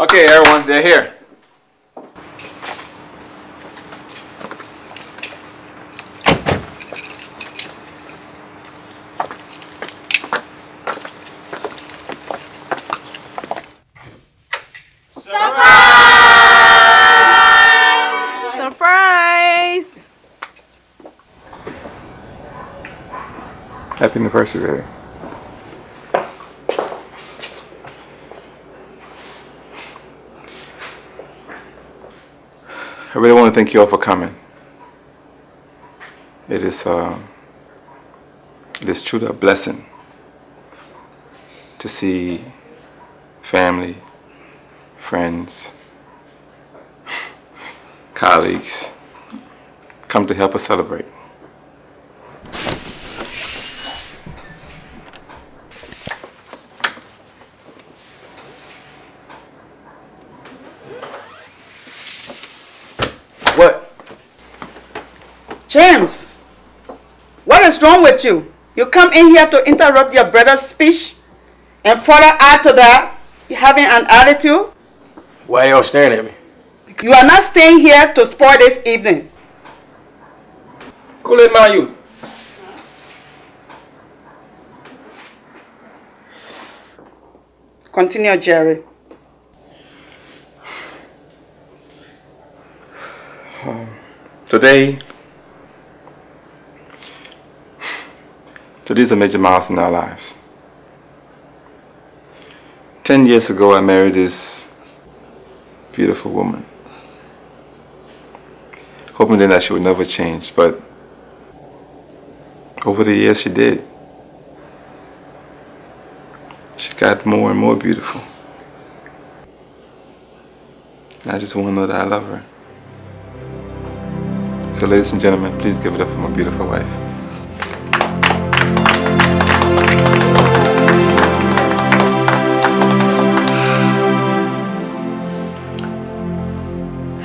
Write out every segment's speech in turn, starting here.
Okay, everyone, they're here. Surprise! Happy anniversary, baby. Really want to thank you all for coming. It is, uh, it is truly a blessing to see family, friends, colleagues come to help us celebrate. What? James, what is wrong with you? You come in here to interrupt your brother's speech and further add to that, having an attitude? Why they all staring at me? You are not staying here to spoil this evening. Kool-Aid man, you. Continue, Jerry. Today, today these are major miles in our lives. Ten years ago, I married this beautiful woman, hoping then that she would never change, but over the years she did. She got more and more beautiful. I just want to know that I love her. So ladies and gentlemen, please give it up for my beautiful wife.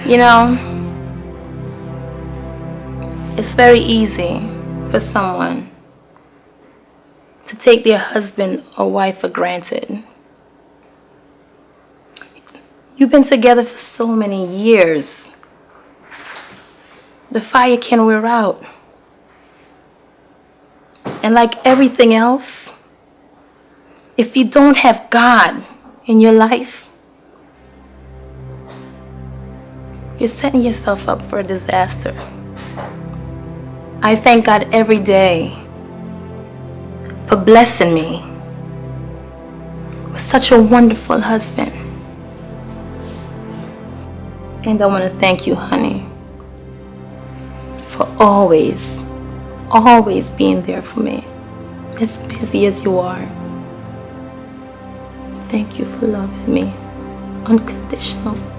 You know, it's very easy for someone to take their husband or wife for granted. You've been together for so many years. The fire can wear out. And like everything else, if you don't have God in your life, you're setting yourself up for a disaster. I thank God every day for blessing me with such a wonderful husband. And I want to thank you, honey, for always, always being there for me, as busy as you are. Thank you for loving me unconditional.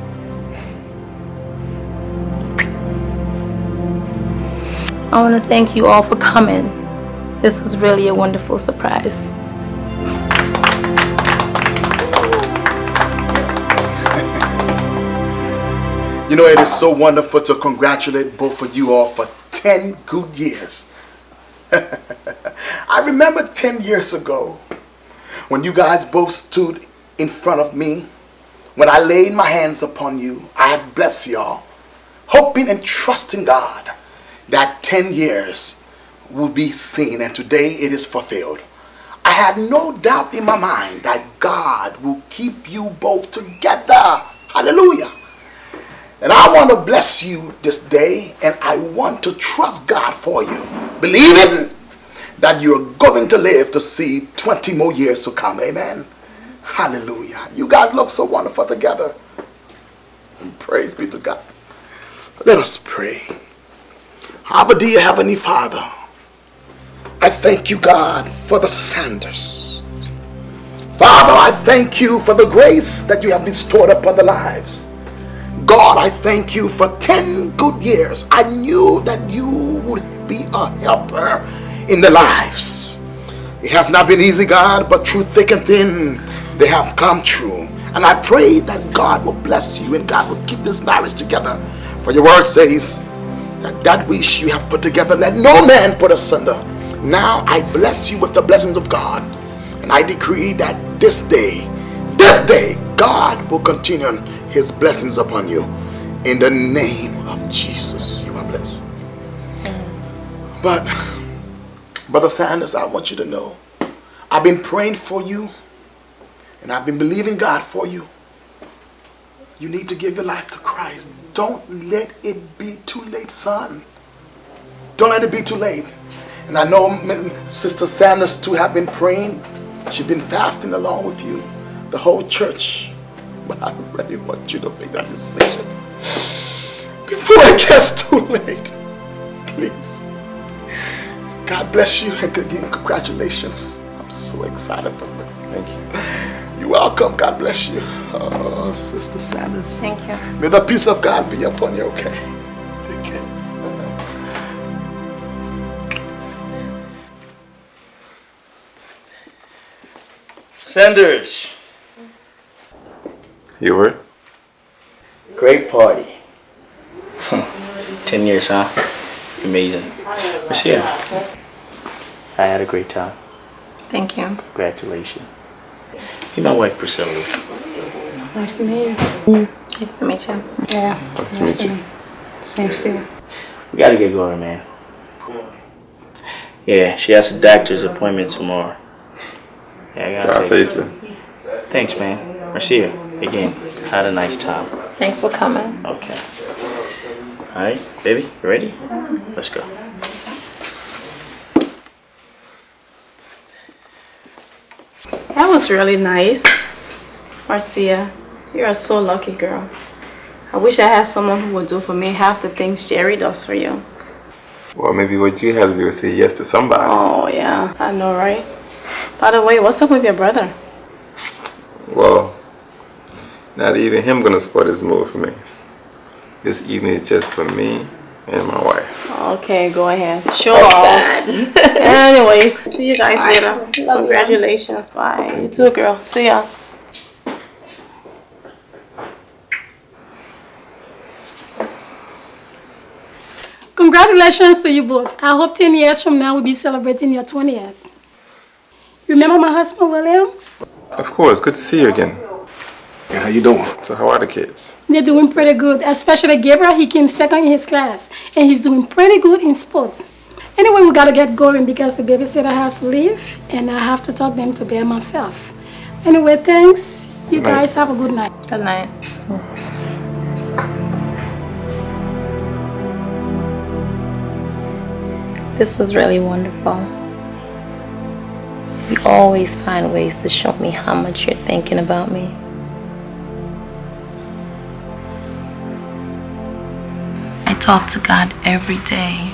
I want to thank you all for coming. This was really a wonderful surprise. You know, it is so wonderful to congratulate both of you all for 10 good years. I remember 10 years ago when you guys both stood in front of me. When I laid my hands upon you, I had blessed y'all, hoping and trusting God that 10 years would be seen, and today it is fulfilled. I had no doubt in my mind that God will keep you both together. Hallelujah. And I want to bless you this day, and I want to trust God for you, believing that you're going to live to see 20 more years to come. Amen. Hallelujah. You guys look so wonderful together. And praise be to God. Let us pray. Our dear Heavenly Father, I thank you, God, for the Sanders. Father, I thank you for the grace that you have bestowed upon the lives. God, I thank you for 10 good years. I knew that you would be a helper in the lives. It has not been easy, God, but through thick and thin, they have come true. And I pray that God will bless you and God will keep this marriage together. For your word says that that which you have put together, let no man put asunder. Now I bless you with the blessings of God. And I decree that this day, this day, God will continue his blessings upon you. In the name of Jesus, you are blessed. But, Brother Sanders, I want you to know, I've been praying for you, and I've been believing God for you. You need to give your life to Christ. Don't let it be too late, son. Don't let it be too late. And I know Sister Sanders too have been praying. She's been fasting along with you, the whole church. But I really want you to make that decision before it gets too late. Please. God bless you and congratulations. I'm so excited for you. Thank you. You're welcome. God bless you. Oh, Sister Sanders. Thank you. May the peace of God be upon you, okay? Take care. Sanders. You were? Great party. Ten years, huh? Amazing. Marcia. I had a great time. Thank you. Congratulations. Meet my wife, Priscilla. Nice to meet you. Mm-hmm. Nice to meet you. Yeah. Nice to meet you. Same to We gotta get going, man. Yeah, she has a doctor's appointment tomorrow. Yeah, I gotta Drive take safely. Thanks, man. Marcia, again, had a nice time. Thanks for coming. Okay. Alright, baby, you ready? Let's go. That was really nice. Marcia, you are so lucky, girl. I wish I had someone who would do for me half the things Jerry does for you. Well, maybe what you have to do is say yes to somebody. Oh, yeah, I know, right? By the way, what's up with your brother? Well, not even him gonna support this move for me. This evening is just for me and my wife. Okay, go ahead. Show off. Anyways, see you guys later. Congratulations. Bye. You too, girl. See ya. Congratulations to you both. I hope 10 years from now we'll be celebrating your 20th. Remember my husband, William? Of course, good to see you again. Yeah, how you doing? So how are the kids? They're doing pretty good, especially Gabriel. He came second in his class, and he's doing pretty good in sports. Anyway, we gotta get going because the babysitter has to leave, and I have to talk them to bed myself. Anyway, thanks. You Good night. guys have a good night. Good night. This was really wonderful. You always find ways to show me how much you're thinking about me. Talk to God every day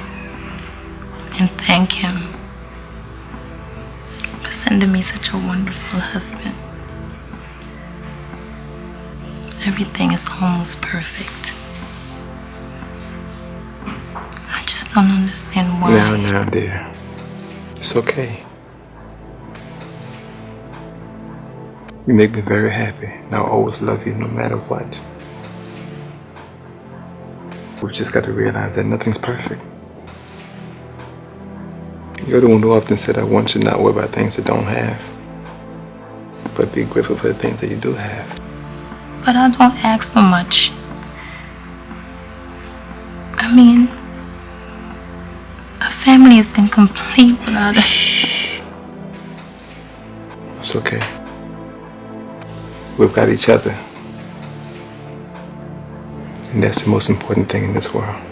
and thank Him for sending me such a wonderful husband. Everything is almost perfect. I just don't understand why. Now, now, dear. It's okay. You make me very happy, and I'll always love you no matter what. We've just got to realize that nothing's perfect. You're the one who often said that one should not worry about things that don't have, but be grateful for the things that you do have. But I don't ask for much. I mean, a family is incomplete without a. It's okay. We've got each other. And that's the most important thing in this world.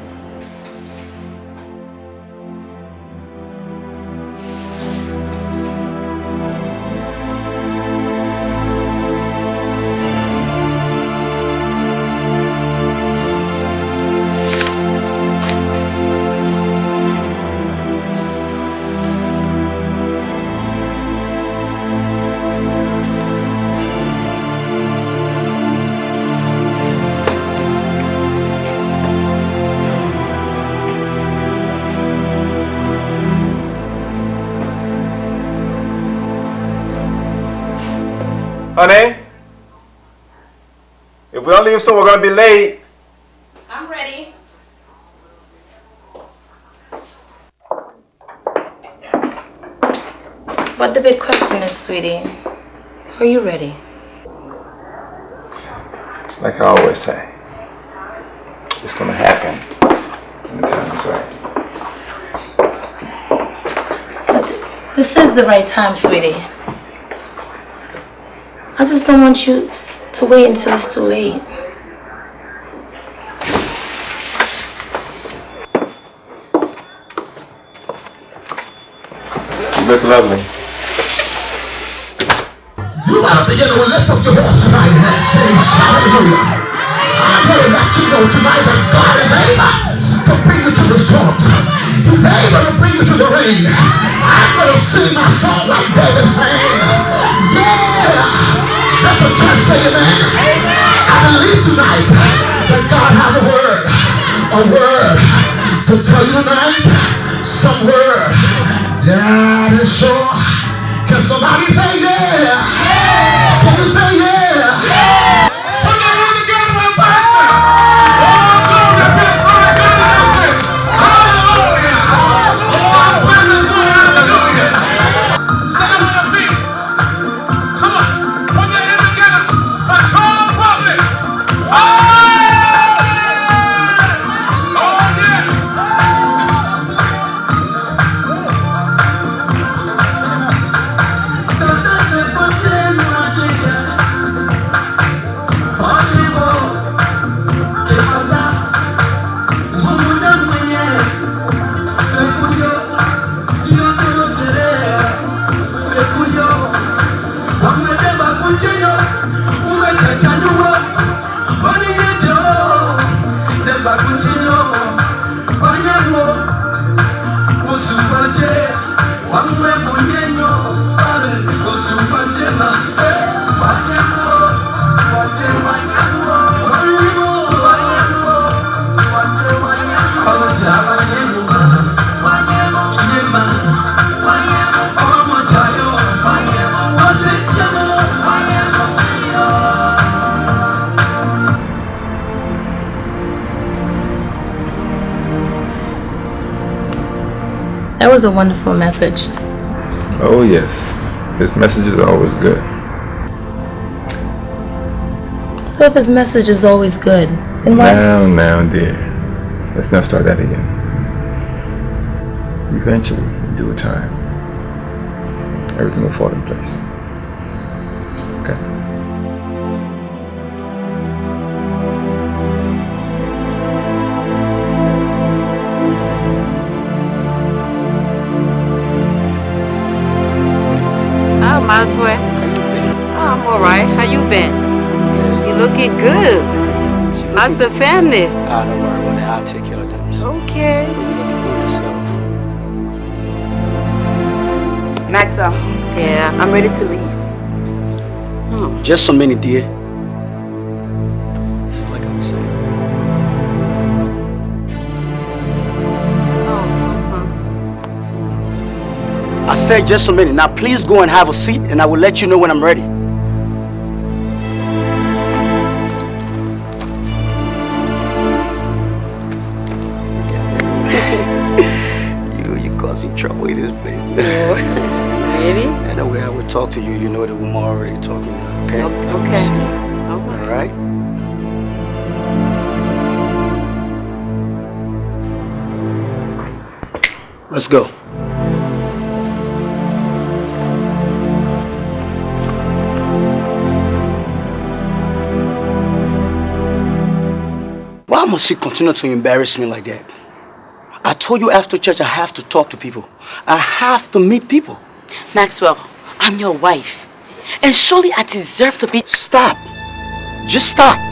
Leave soon, we're gonna be late. I'm ready. But the big question is, sweetie, are you ready? like I always say, it's gonna happen when the time is right. This is the right time, sweetie. I just don't want you to wait until it's too late. Lovely. You to begin to lift up your voice tonight and say, hallelujah. I pray that you know tonight that God is able to bring you to the storms. He's able to bring you to the rain. I'm to sing my song like David sang. Yeah. Let the church say amen. I believe tonight that God has a word. A word to tell you tonight. Some word that is sure. Can somebody say yeah? Can you say yeah? That was a wonderful message. Oh yes, his message is always good. So if his message is always good, then why? Now, now, dear, let's not start that again. Eventually, in due time, everything will fall in place. How's the family? Ah, don't worry about that. I'll take care of them. So Okay. you look for yourself. Maxwell, Yeah, I'm ready to leave. Just a minute, dear. It's like I was saying. Oh, sometime. I said just a minute. Now please go and have a seat and I will let you know when I'm ready. Why must you continue to embarrass me like that? I told you after church I have to talk to people. I have to meet people. Maxwell, I'm your wife. And surely I deserve to be. Stop. Just stop.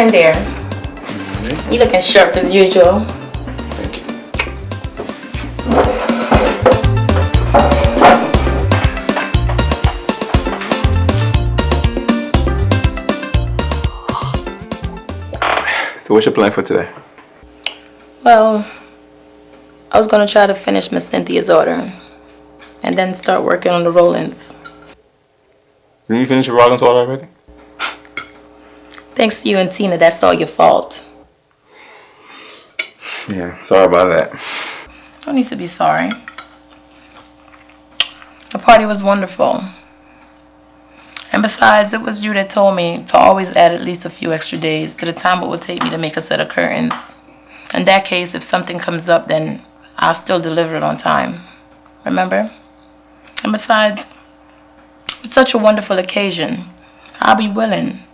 Morning, dear. You looking sharp as usual. Thank you. So what's your plan for today? Well, I was gonna try to finish Miss Cynthia's order and then start working on the Rollins. Did you finish your Rollins order already? Thanks to you and Tina, that's all your fault. Yeah, sorry about that. Don't need to be sorry. The party was wonderful. And besides, it was you that told me to always add at least a few extra days to the time it would take me to make a set of curtains. In that case, if something comes up, then I'll still deliver it on time. Remember? And besides, it's such a wonderful occasion. I'll be willing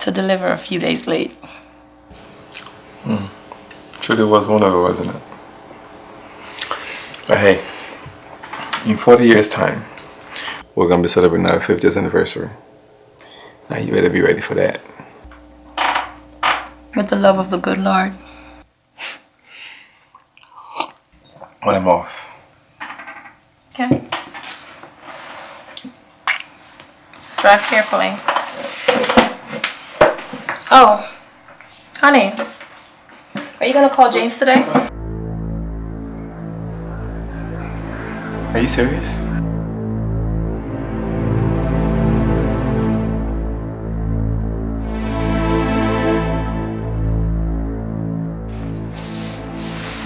to deliver a few days late. Hmm. Truly was wonderful, wasn't it? But hey, in 40 years' time, we're gonna be celebrating our 50th anniversary. Now you better be ready for that. With the love of the good Lord. When I'm off. Okay. Drive carefully. Oh, honey, are you gonna call James today? Are you serious?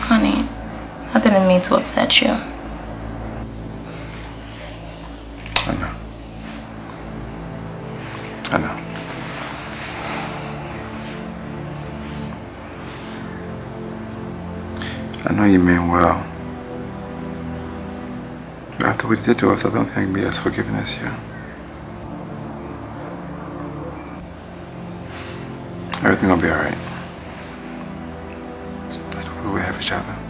Honey, I didn't mean to upset you. Know you mean well. But after what you did to us, I don't think me as forgiving as you. Everything will be alright. That's why we have each other.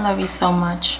I love you so much.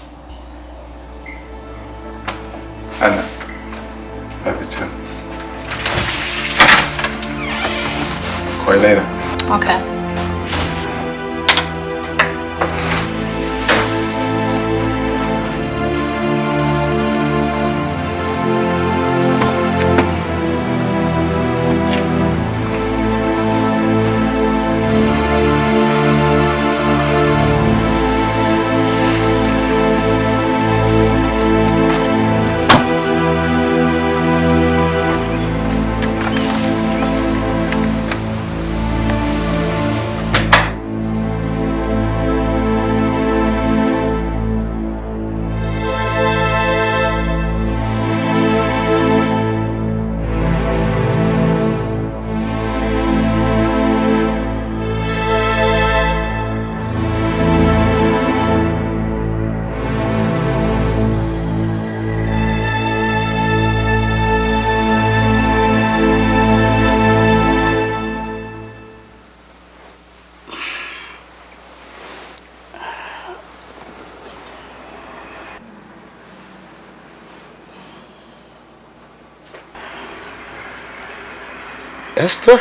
Esther?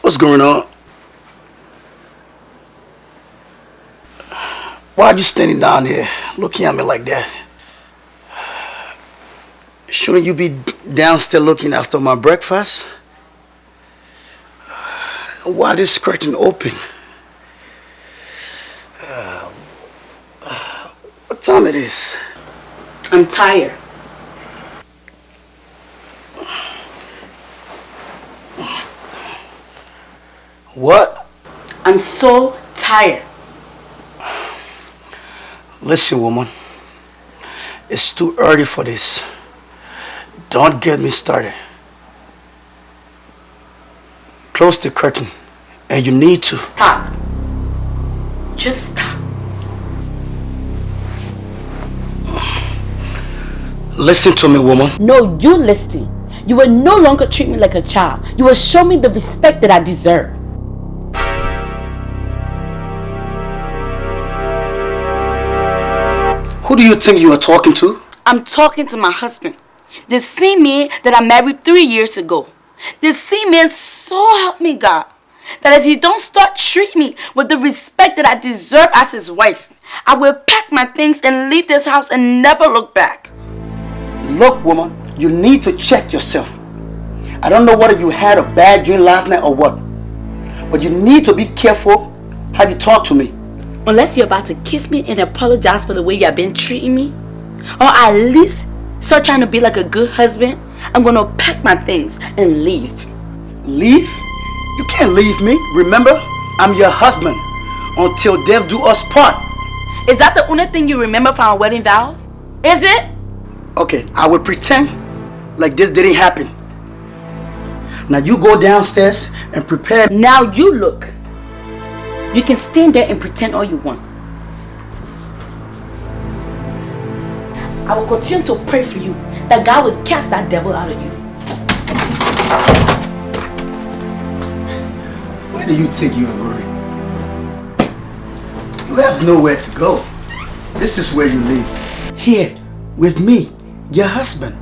What's going on? Why are you standing down there looking at me like that? Shouldn't you be downstairs looking after my breakfast? Why this curtain open? Uh, what time it is? I'm tired. What? I'm so tired. Listen, woman. It's too early for this. Don't get me started. Close the curtain. And you need to... Stop. Just stop. Listen to me, woman. No, you listen. You will no longer treat me like a child. You will show me the respect that I deserve. Who do you think you are talking to? I'm talking to my husband. The same man that I married three years ago. The same man so help me God that if he don't start treating me with the respect that I deserve as his wife, I will pack my things and leave this house and never look back. Look, woman, you need to check yourself. I don't know whether you had a bad dream last night or what, but you need to be careful how you talk to me. Unless you're about to kiss me and apologize for the way you have been treating me, or at least start trying to be like a good husband, I'm gonna pack my things and leave. Leave? You can't leave me. Remember, I'm your husband until death do us part. Is that the only thing you remember from our wedding vows? Is it? Okay, I will pretend like this didn't happen. Now you go downstairs and prepare. Now you look. You can stand there and pretend all you want. I will continue to pray for you that God will cast that devil out of you. Where do you think you are going? You have nowhere to go. This is where you live. Here, with me, your husband.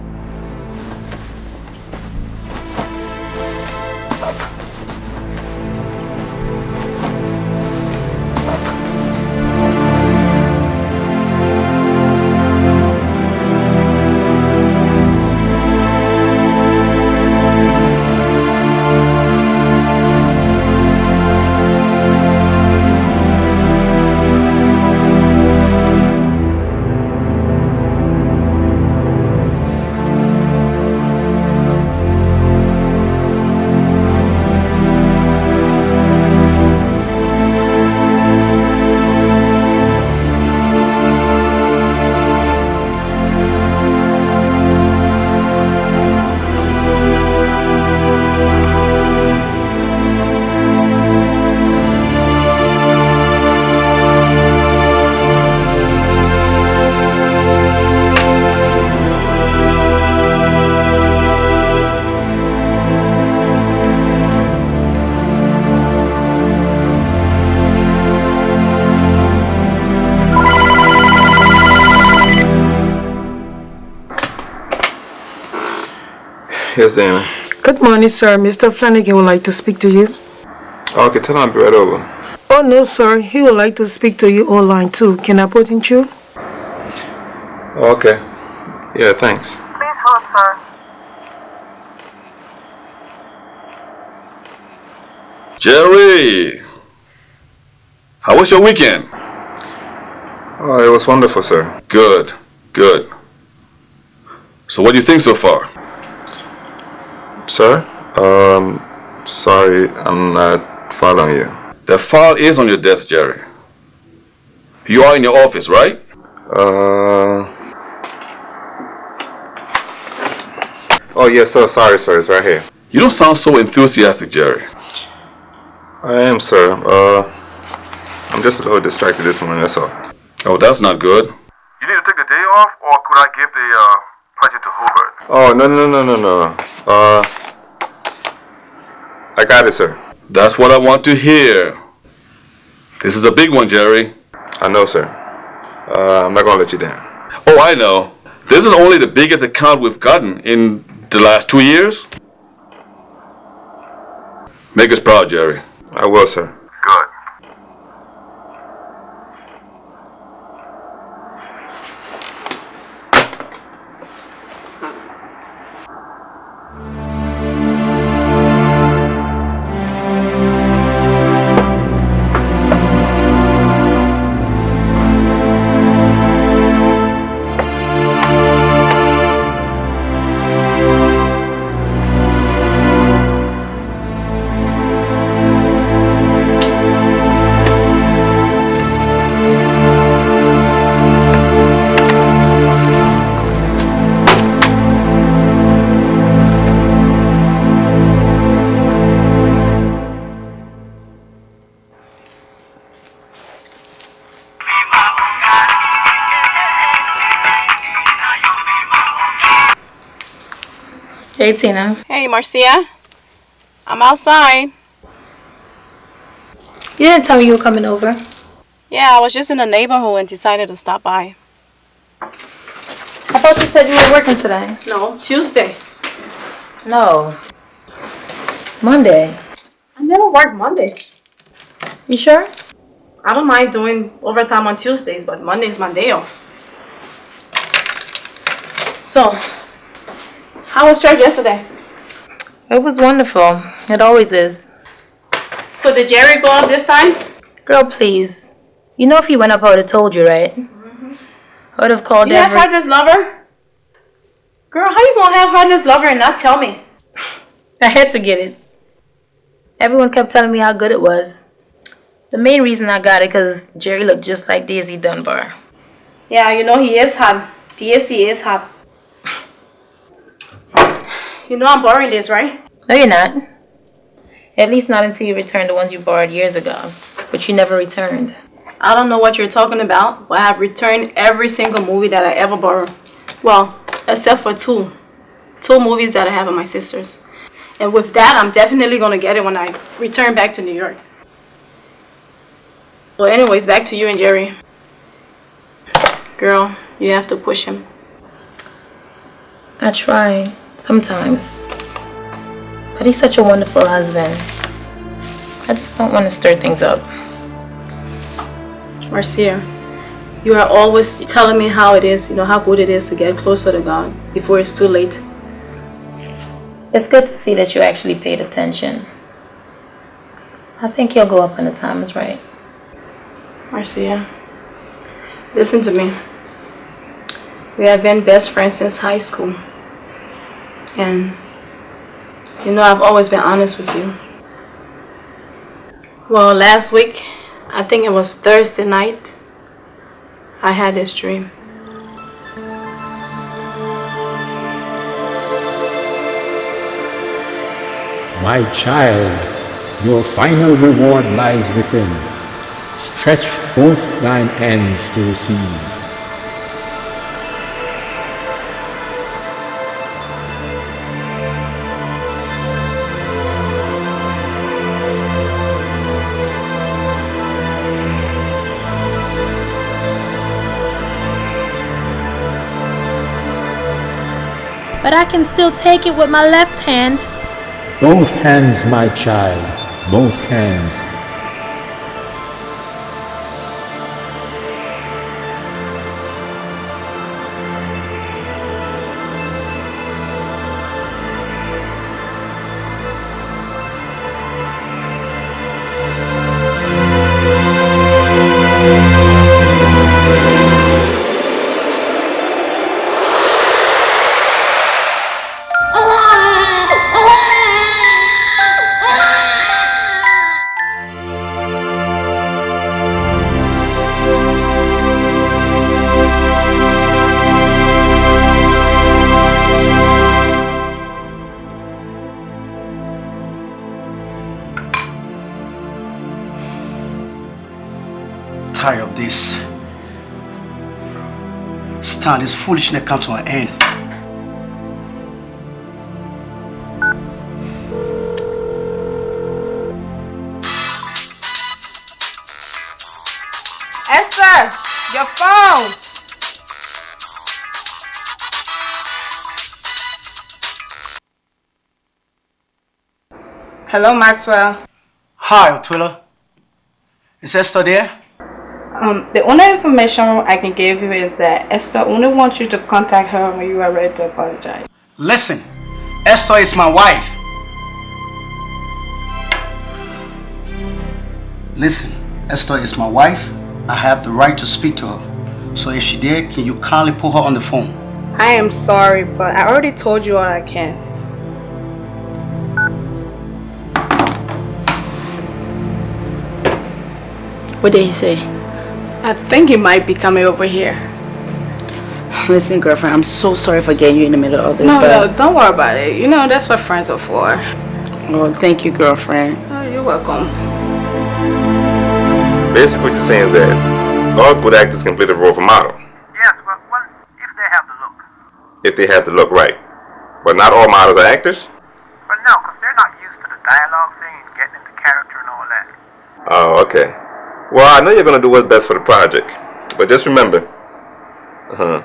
Yes, Dana. Good morning, sir. Mr. Flanagan would like to speak to you. Okay, tell him I'll be right over. Oh, no, sir. He would like to speak to you online, too. Can I put in you? Okay. Yeah, thanks. Please hold, sir. Jerry! How was your weekend? Oh, it was wonderful, sir. Good, good. So what do you think so far? Sir? Um, sorry, I'm not following you. The file is on your desk, Jerry. You are in your office, right? Uh... Oh, yes, sir. Sorry, sir. It's right here. You don't sound so enthusiastic, Jerry. I am, sir. Uh, I'm just a little distracted this morning, that's all. Oh, that's not good. You need to take the day off, or could I give the uh, project to Hubert? Oh, no, no, no, no, no. Uh, I got it, sir. That's what I want to hear. This is a big one, Jerry. I know, sir. Uh, I'm not gonna let you down. Oh, I know. This is only the biggest account we've gotten in the last two years. Make us proud, Jerry. I will, sir. Good. Hey, Tina. Hey, Marcia. I'm outside. You didn't tell me you were coming over. Yeah, I was just in the neighborhood and decided to stop by. I thought you said you were working today. No, Tuesday. No. Monday. I never work Mondays. You sure? I don't mind doing overtime on Tuesdays, but Monday's my day off. So, how was church yesterday? It was wonderful. It always is. So did Jerry go up this time? Girl, please. You know if he went up, I would have told you, right? Mm-hmm. I would have called You have every... Hardness Lover? Girl, how you gonna have Hardness Lover and not tell me? I had to get it. Everyone kept telling me how good it was. The main reason I got it because Jerry looked just like Daisy Dunbar. Yeah, you know he is hot. DSC is hot. You know I'm borrowing this, right? No, you're not. At least not until you return the ones you borrowed years ago, but you never returned. I don't know what you're talking about, but I have returned every single movie that I ever borrowed. Well, except for two. Two movies that I have of my sisters. And with that, I'm definitely going to get it when I return back to New York. Well, anyways, back to you and Jerry. Girl, you have to push him. I try, sometimes. But he's such a wonderful husband. I just don't want to stir things up. Marcia, you are always telling me how it is, you know, how good it is to get closer to God before it's too late. It's good to see that you actually paid attention. I think you'll go up when the time is right. Marcia, listen to me. We have been best friends since high school. And you know I've always been honest with you. Well, last week, I think it was Thursday night, I had this dream. My child, your final reward lies within. Stretch both thine hands to receive. But I can still take it with my left hand. Both hands, my child, both hands. Stand this foolishness come to an end. Esther, your phone. Hello, Maxwell. Hi, Otwilla. Is Esther there? Um, the only information I can give you is that Esther only wants you to contact her when you are ready to apologize. Listen, Esther is my wife. Listen, Esther is my wife. I have the right to speak to her. So if she did, can you kindly put her on the phone? I am sorry, but I already told you all I can. What did he say? I think he might be coming over here. Listen, girlfriend, I'm so sorry for getting you in the middle of this. No, but... no, don't worry about it. You know, that's what friends are for. Oh, thank you, girlfriend. Oh, you're welcome. Basically, what you're saying is that all good actors can play the role of a model. Yes, but well, if they have the look. If they have the look right. But not all models are actors? But no, because they're not used to the dialogue thing and getting into character and all that. Oh, okay. Well, I know you're gonna do what's best for the project, but just remember, uh huh,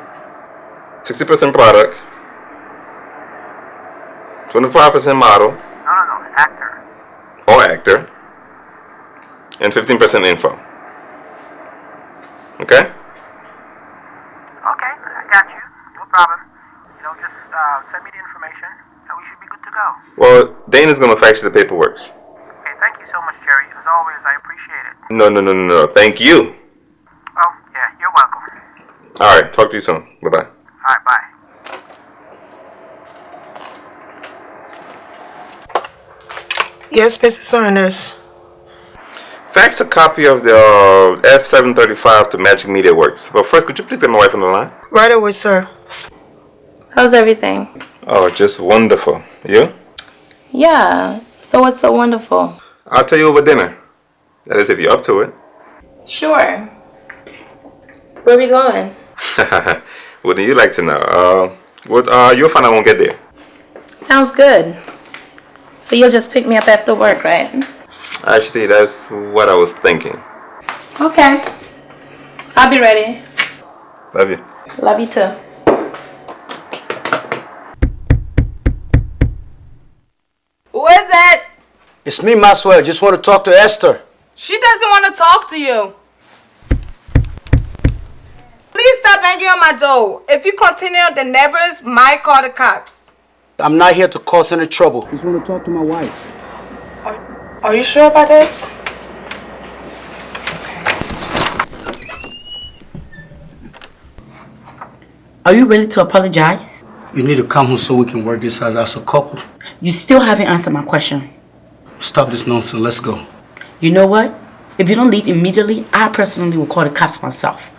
sixty percent product, twenty-five percent model No, no, no, actor. or actor, and fifteen percent info. Okay? Okay, I got you. No problem. You know, just uh, send me the information and we should be good to go. Well, Dana's gonna fax you the paperwork. Okay, thank you so much, Jerry. As always, I appreciate it. No, no, no, no, no. Thank you. Oh, yeah, you're welcome. All right. Talk to you soon. Bye bye. All right, bye. Yes, Mr. Saunders. Fax a copy of the uh, F735 to Magic Media Works. But first, could you please get my wife on the line? Right away, sir. How's everything? Oh, just wonderful. You? Yeah. So what's so wonderful? I'll tell you over dinner. That is, if you're up to it. Sure. Where we going? Wouldn't you like to know? Uh, what? Uh, you'll find out when we get there. Sounds good. So you'll just pick me up after work, right? Actually, that's what I was thinking. Okay. I'll be ready. Love you. Love you too. Who is it? It's me, Maxwell. Just want to talk to Esther. She doesn't want to talk to you. Please stop banging on my door. If you continue, the neighbors might call the cops. I'm not here to cause any trouble. I Just want to talk to my wife. Are you sure about this? Are you ready to apologize? You need to come home so we can work this out as a couple. You still haven't answered my question. Stop this nonsense. Let's go. You know what? If you don't leave immediately, I personally will call the cops myself.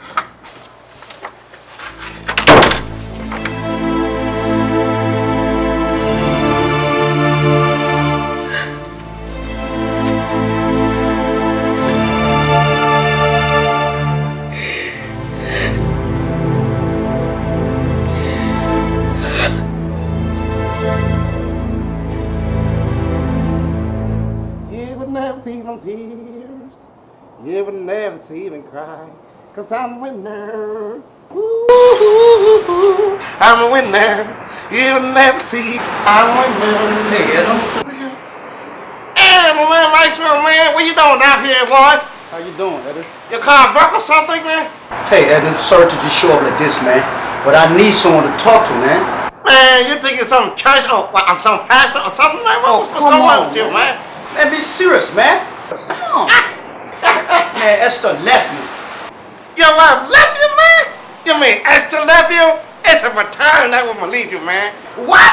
Cause I'm a winner. Ooh, I'm a winner. You would never see. I'm a winner. Hey. Hey, my man, Maxwell, man. What you doing out here, boy? How you doing, Eddie? Your car broke or something, man? Hey, Eddie. Sorry to just show up like this, man. But I need someone to talk to, man. Man, you think it's some church or well, I'm some pastor or something, man? What, oh, what's come going on on, with you, man? Man, be serious, man. Come on. man, Esther left me. Your wife left you, man? You mean Esther left you? It's a return that woman leave you, man. What?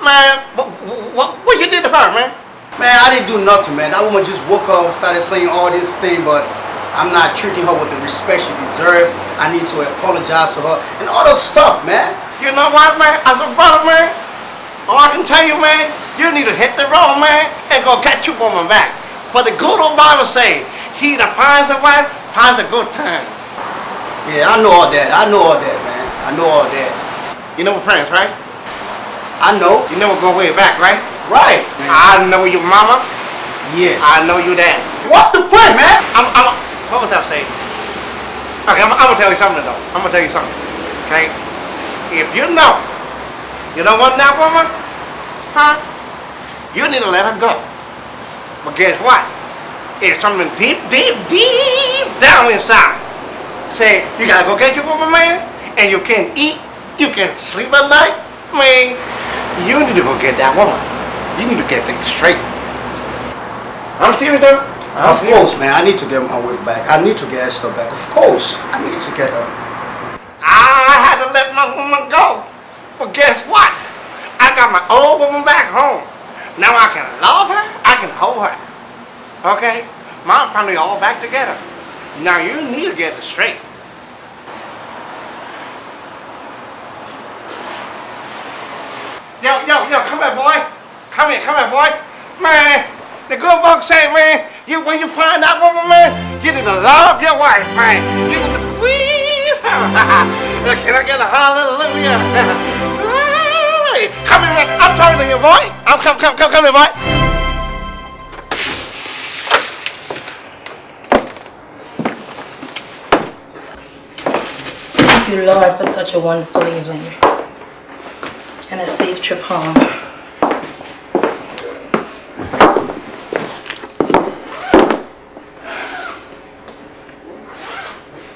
Man, what, what, what you did to her, man? Man, I didn't do nothing, man. That woman just woke up, started saying all this thing, but I'm not treating her with the respect she deserves. I need to apologize to her and all this stuff, man. You know what, man? As a brother, man, all I can tell you, man, you need to hit the road, man, and go get your woman back. For the good old Bible say, he that finds a wife finds a good time. Yeah, I know all that. I know all that, man. I know all that. You know we're friends, right? I know. You know we go way back, right? Right. I know your mama. Yes. I know you dad. What's the point, man? I'm, I'm, what was that saying? Okay, I'm, I'm gonna tell you something though. I'm gonna tell you something. Okay? If you know you don't want that woman, huh? You need to let her go. But guess what? It's something deep, deep, deep down inside. Say, you gotta go get your woman, man, and you can't eat, you can't sleep at night. Man, you need to go get that woman. You need to get things straight. I'm serious though. I'm Of serious. course, man. I need to get my wife back. I need to get Esther back. Of course. I need to get her. I had to let my woman go. But guess what? I got my old woman back home. Now I can love her, I can hold her. Okay? My family all back together. Now you need to get it straight. Yo, yo, yo, come here, boy. Come here, come here, boy. Man, the good book say, man, you when you find that woman, man, you need to love your wife, man. You need to squeeze her. Can I get a hallelujah? Come here. I'm talking to you, boy. I'm come, come, come, come here, boy. Thank you, Lord, for such a wonderful evening and a safe trip home.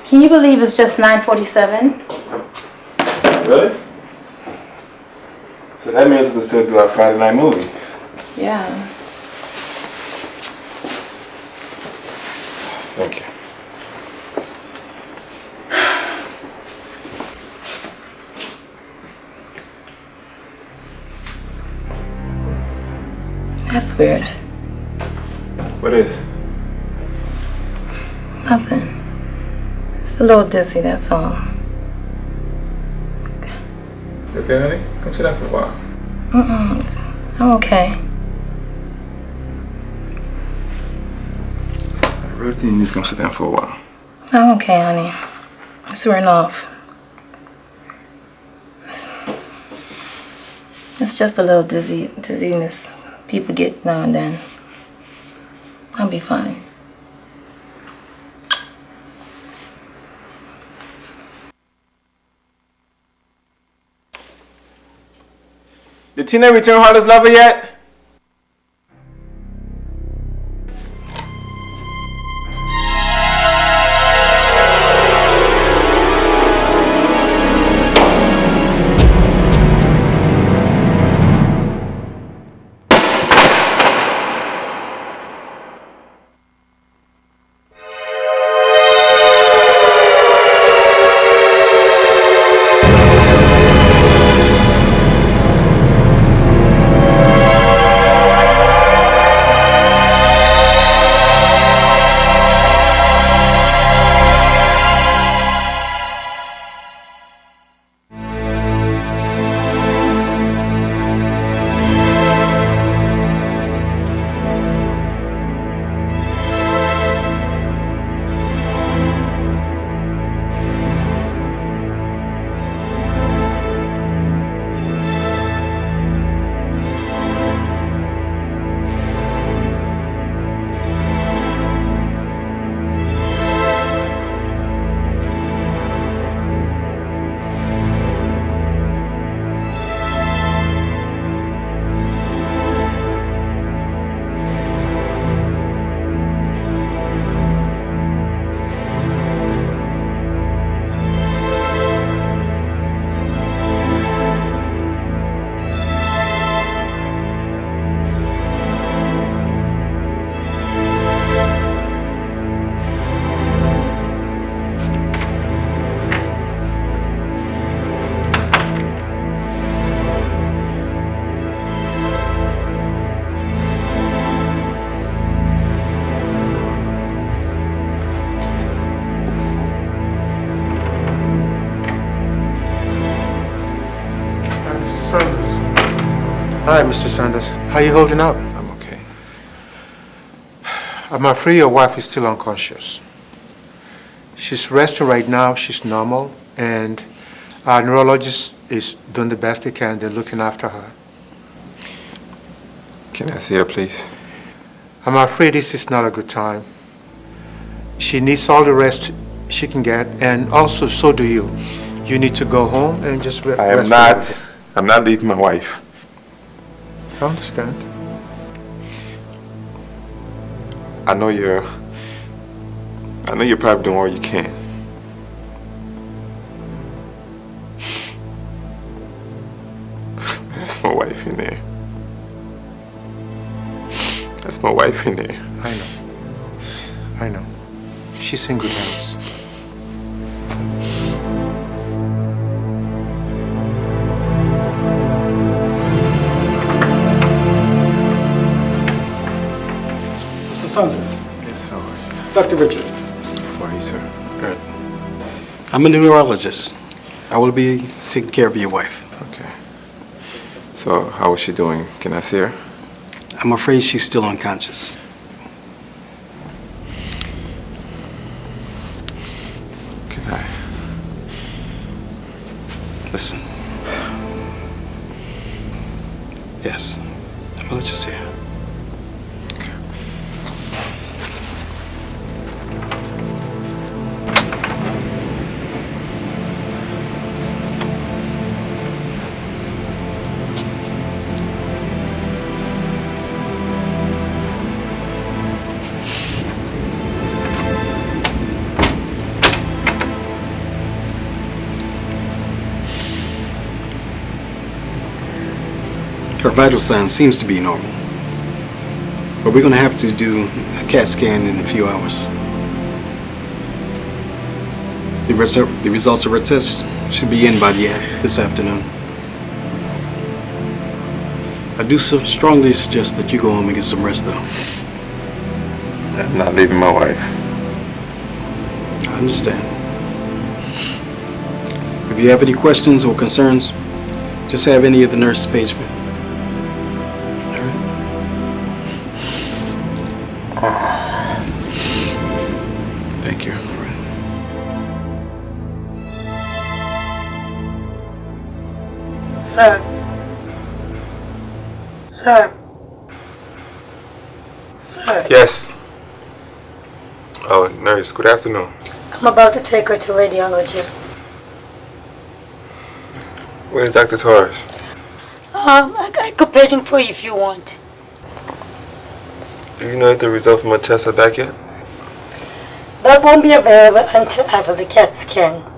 Can you believe it's just 9:47? Really? So that means we can still do our Friday night movie. Yeah. That's weird. What is? Nothing. Just a little dizzy, that's all. You okay, honey? Come sit down for a while. Mm-mm, I'm okay. I really think you need to come sit down for a while. I'm okay, honey. It's wearing off. It's just a little dizzy dizziness people get now and then. I'll be fine. Did Tina return Harley's lover yet? You holding up? I'm okay. I'm afraid your wife is still unconscious. She's resting right now. She's normal, and our neurologist is doing the best they can. They're looking after her. Can I see her, please? I'm afraid this is not a good time. She needs all the rest she can get, and also so do you. You need to go home and just re- I am rest. not. I'm not leaving my wife. I understand. I know you're. I know you're probably doing all you can. That's my wife in there. That's my wife in there. I know. I know. She's in good hands. Mr. Sanders. Yes, how are you? Dr. Richard. How are you, sir? Good. I'm a neurologist. I will be taking care of your wife. Okay. So, how is she doing? Can I see her? I'm afraid she's still unconscious. Vital sign seems to be normal. But we're going to have to do a CAT scan in a few hours. The, resu- the results of her tests should be in by the, this afternoon. I do so strongly suggest that you go home and get some rest, though. I'm not leaving my wife. I understand. If you have any questions or concerns, just have any of the nurses page me. Good afternoon. I'm about to take her to radiology. Where's Dr. Torres? Um, I, I could page him for you if you want. Do you know if the result from my test are back yet? That won't be available until after the CAT scan.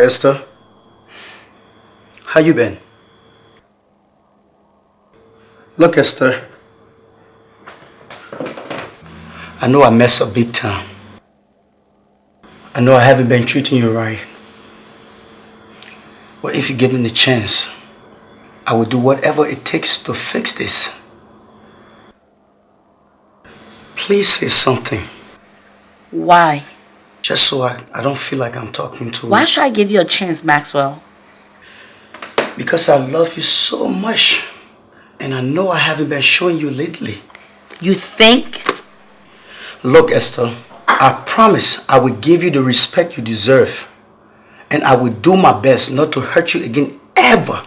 Hi, Esther. How you been? Look, Esther. I know I messed up big time. I know I haven't been treating you right. But if you give me the chance, I will do whatever it takes to fix this. Please say something. Why? Just so I, I don't feel like I'm talking to Why should I give you a chance, Maxwell? Because I love you so much. And I know I haven't been showing you lately. You think? Look, Esther, I promise I will give you the respect you deserve. And I will do my best not to hurt you again ever.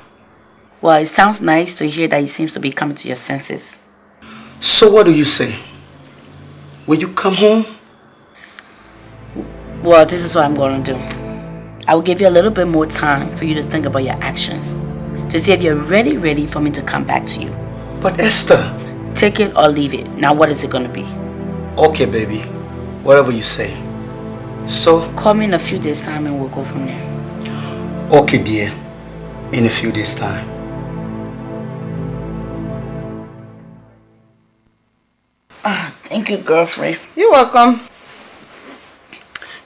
Well, it sounds nice to hear that you seems to be coming to your senses. So what do you say? Will you come home? Well, this is what I'm going to do. I will give you a little bit more time for you to think about your actions. To see if you're ready, ready for me to come back to you. But Esther... Take it or leave it. Now what is it going to be? Okay, baby. Whatever you say. So? Call me in a few days time and we'll go from there. Okay, dear. In a few days' time. Ah, thank you, girlfriend. You're welcome.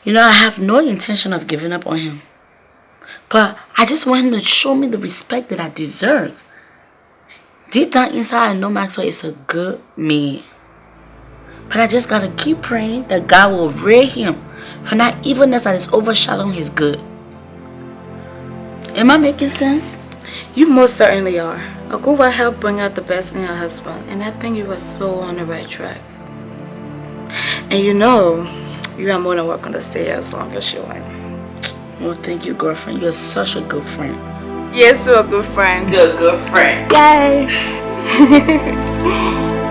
You know, I have no intention of giving up on him. But I just want him to show me the respect that I deserve. Deep down inside, I know Maxwell is a good man. But I just gotta keep praying that God will rid him from that evilness that is overshadowing his good. Am I making sense? You most certainly are. A good wife help bring out the best in your husband, and I think you are so on the right track. And you know, you are more than welcome to stay here as long as you want. Well, thank you, girlfriend. You're such a good friend. Yes, you're a good friend. You're a good friend. Yay!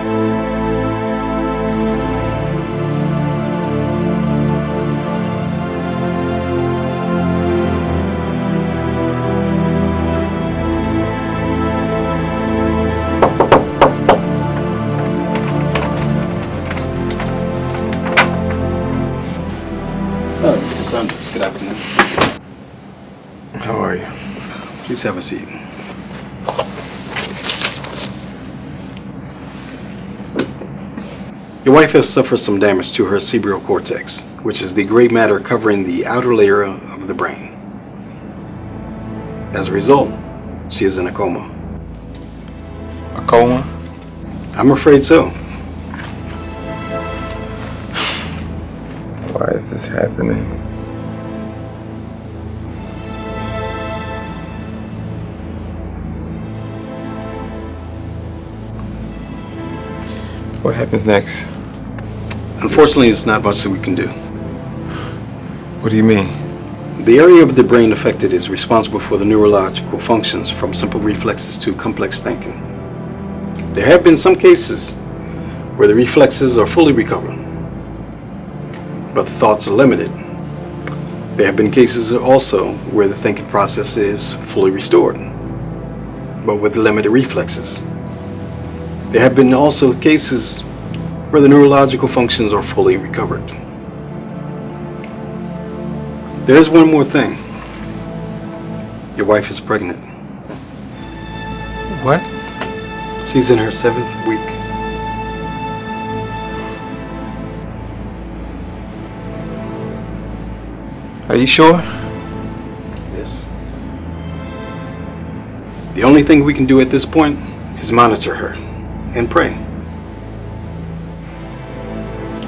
Please have a seat. Your wife has suffered some damage to her cerebral cortex, which is the gray matter covering the outer layer of the brain. As a result, she is in a coma. A coma? I'm afraid so. Why is this happening? What happens next? Unfortunately, it's not much that we can do. What do you mean? The area of the brain affected is responsible for the neurological functions from simple reflexes to complex thinking. There have been some cases where the reflexes are fully recovered, but the thoughts are limited. There have been cases also where the thinking process is fully restored, but with limited reflexes. There have been also cases where the neurological functions are fully recovered. There's one more thing. Your wife is pregnant. What? She's in her seventh week. Are you sure? Yes. The only thing we can do at this point is monitor her and pray.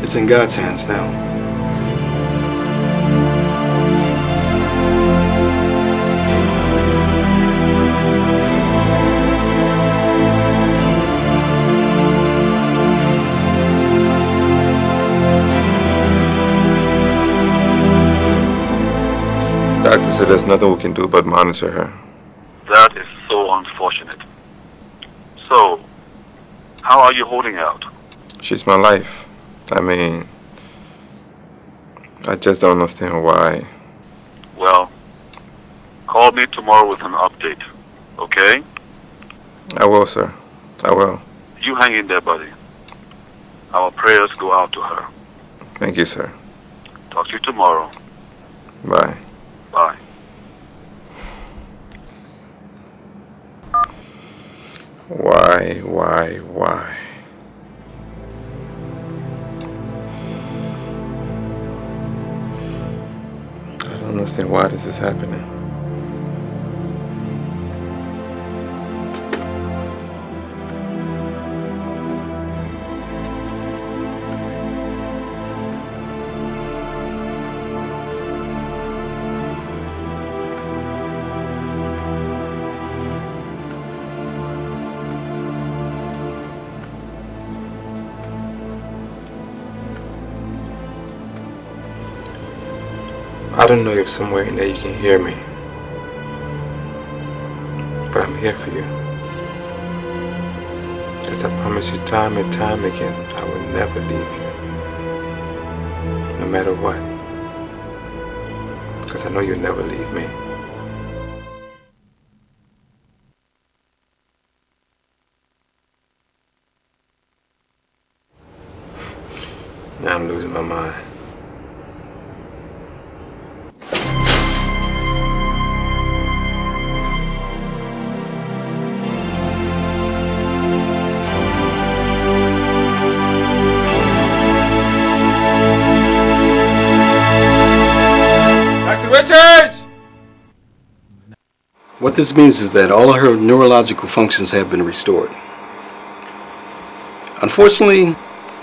It's in God's hands now. Doctor said there's nothing we can do but monitor her. That is so unfortunate. So, how are you holding out? She's my life. I mean, I just don't understand why. Well, call me tomorrow with an update, okay? I will, sir. I will. You hang in there, buddy. Our prayers go out to her. Thank you, sir. Talk to you tomorrow. Bye. Bye. Why, why, why? I don't understand why this is happening. Don't know if somewhere in there you can hear me. But I'm here for you. As I promise you time and time again, I will never leave you. No matter what. Because I know you'll never leave me. Now I'm losing my mind. What this means is that all of her neurological functions have been restored. Unfortunately,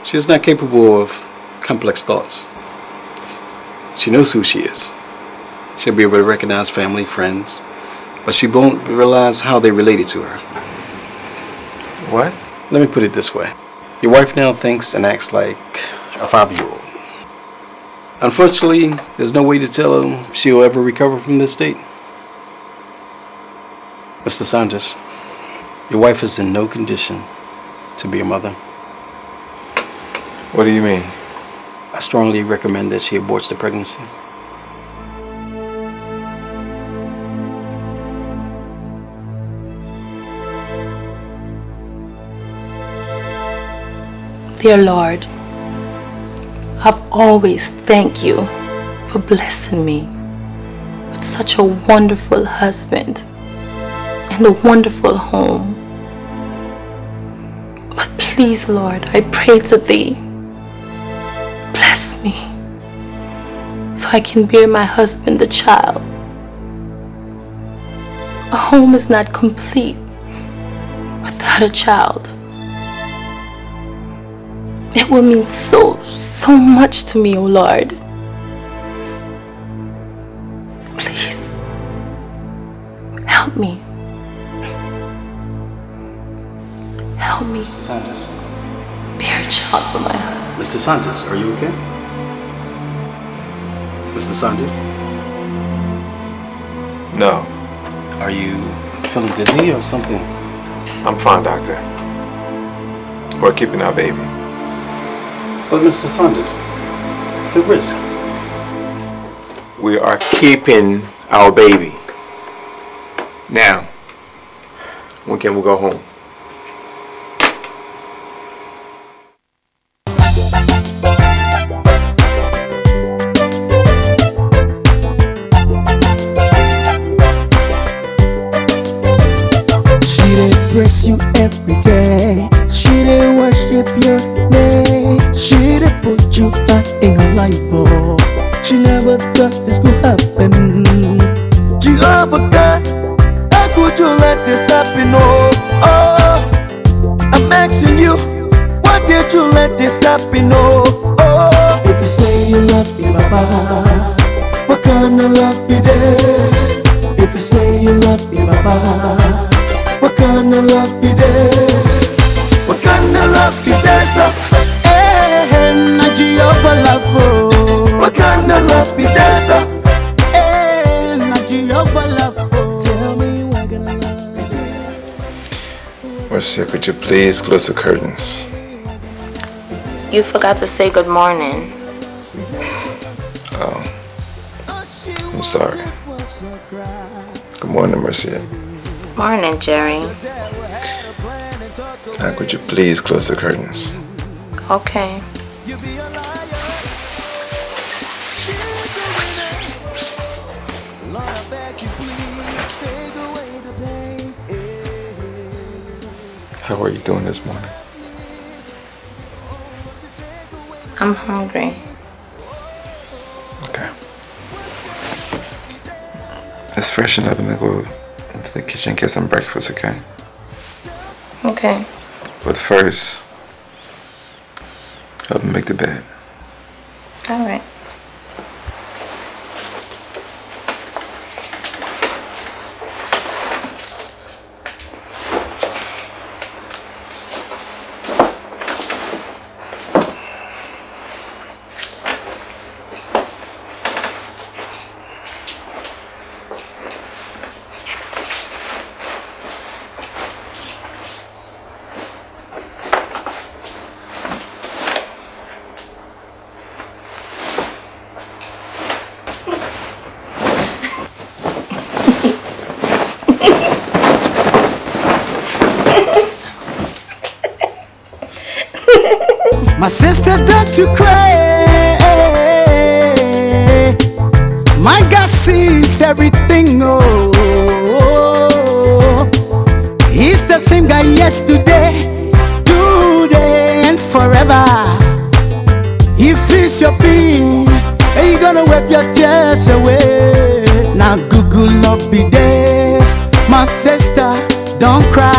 she is not capable of complex thoughts. She knows who she is. She'll be able to recognize family, friends, but she won't realize how they related to her. What? Let me put it this way. Your wife now thinks and acts like a five-year-old. Unfortunately, there's no way to tell her she'll ever recover from this state. Mr. Saunders, your wife is in no condition to be a mother. What do you mean? I strongly recommend that she aborts the pregnancy. Dear Lord, I've always thanked you for blessing me with such a wonderful husband and a wonderful home. But please, Lord, I pray to thee, bless me so I can bear my husband the child. A home is not complete without a child. It will mean so, so much to me, oh Lord. Please, help me. Help me Mr. Sanchez. bear a child for my husband. Mr. Sanchez, are you okay? Mr. Sanchez? No. Are you feeling dizzy or something? I'm fine, doctor. We're keeping our baby. But Mr. Sanchez, the risk. We are keeping our baby. Now, when can we go home? Worship your name. She did put you back in her life. Oh, she never thought this could happen. Jehovah God, how could you let this happen? Oh, oh, I'm asking you, why did you let this happen? Oh, oh, if you say you love me, Baba, what kind of love be this? If you say you love me, Baba. What kind of love be this? What kind of love be this? Oh, eh, na Jehovah love. Oh. What kind of love be this? Na love. Oh. Tell me what kind of love. Marcia, could you please close the curtains? You forgot to say good morning. Oh, I'm sorry. Good morning, Marcia. Morning, Jerry. Now, could you please close the curtains? Okay. How are you doing this morning? I'm hungry. Okay. Let's freshen up and go into the kitchen and get some breakfast, okay? Okay. But first, help me make the bed. All right. My sister, don't you cry. My God sees everything. Oh, He's the same guy yesterday, today, and forever. He feels your pain, and you gonna wipe your tears away. Now, Google love be this, my sister. Don't cry.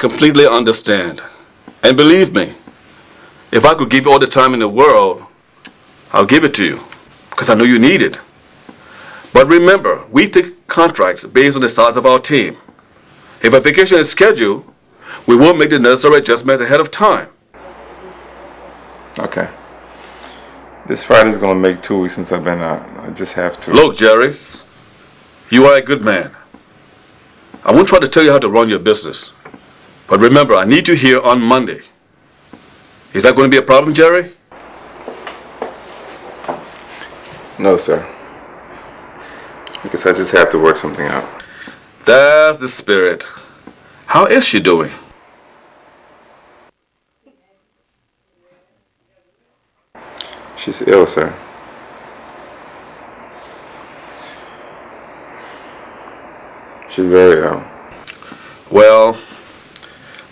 Completely understand. And believe me, if I could give you all the time in the world, I'll give it to you. Because I know you need it. But remember, we take contracts based on the size of our team. If a vacation is scheduled, we will make the necessary adjustments ahead of time. Okay. This Friday's gonna make two weeks since I've been out. I just have to. Look, Jerry, you are a good man. I won't try to tell you how to run your business. But remember, I need you here on Monday. Is that going to be a problem, Jerry? No, sir. Because I just have to work something out. That's the spirit. How is she doing? She's ill, sir. She's very ill. Well,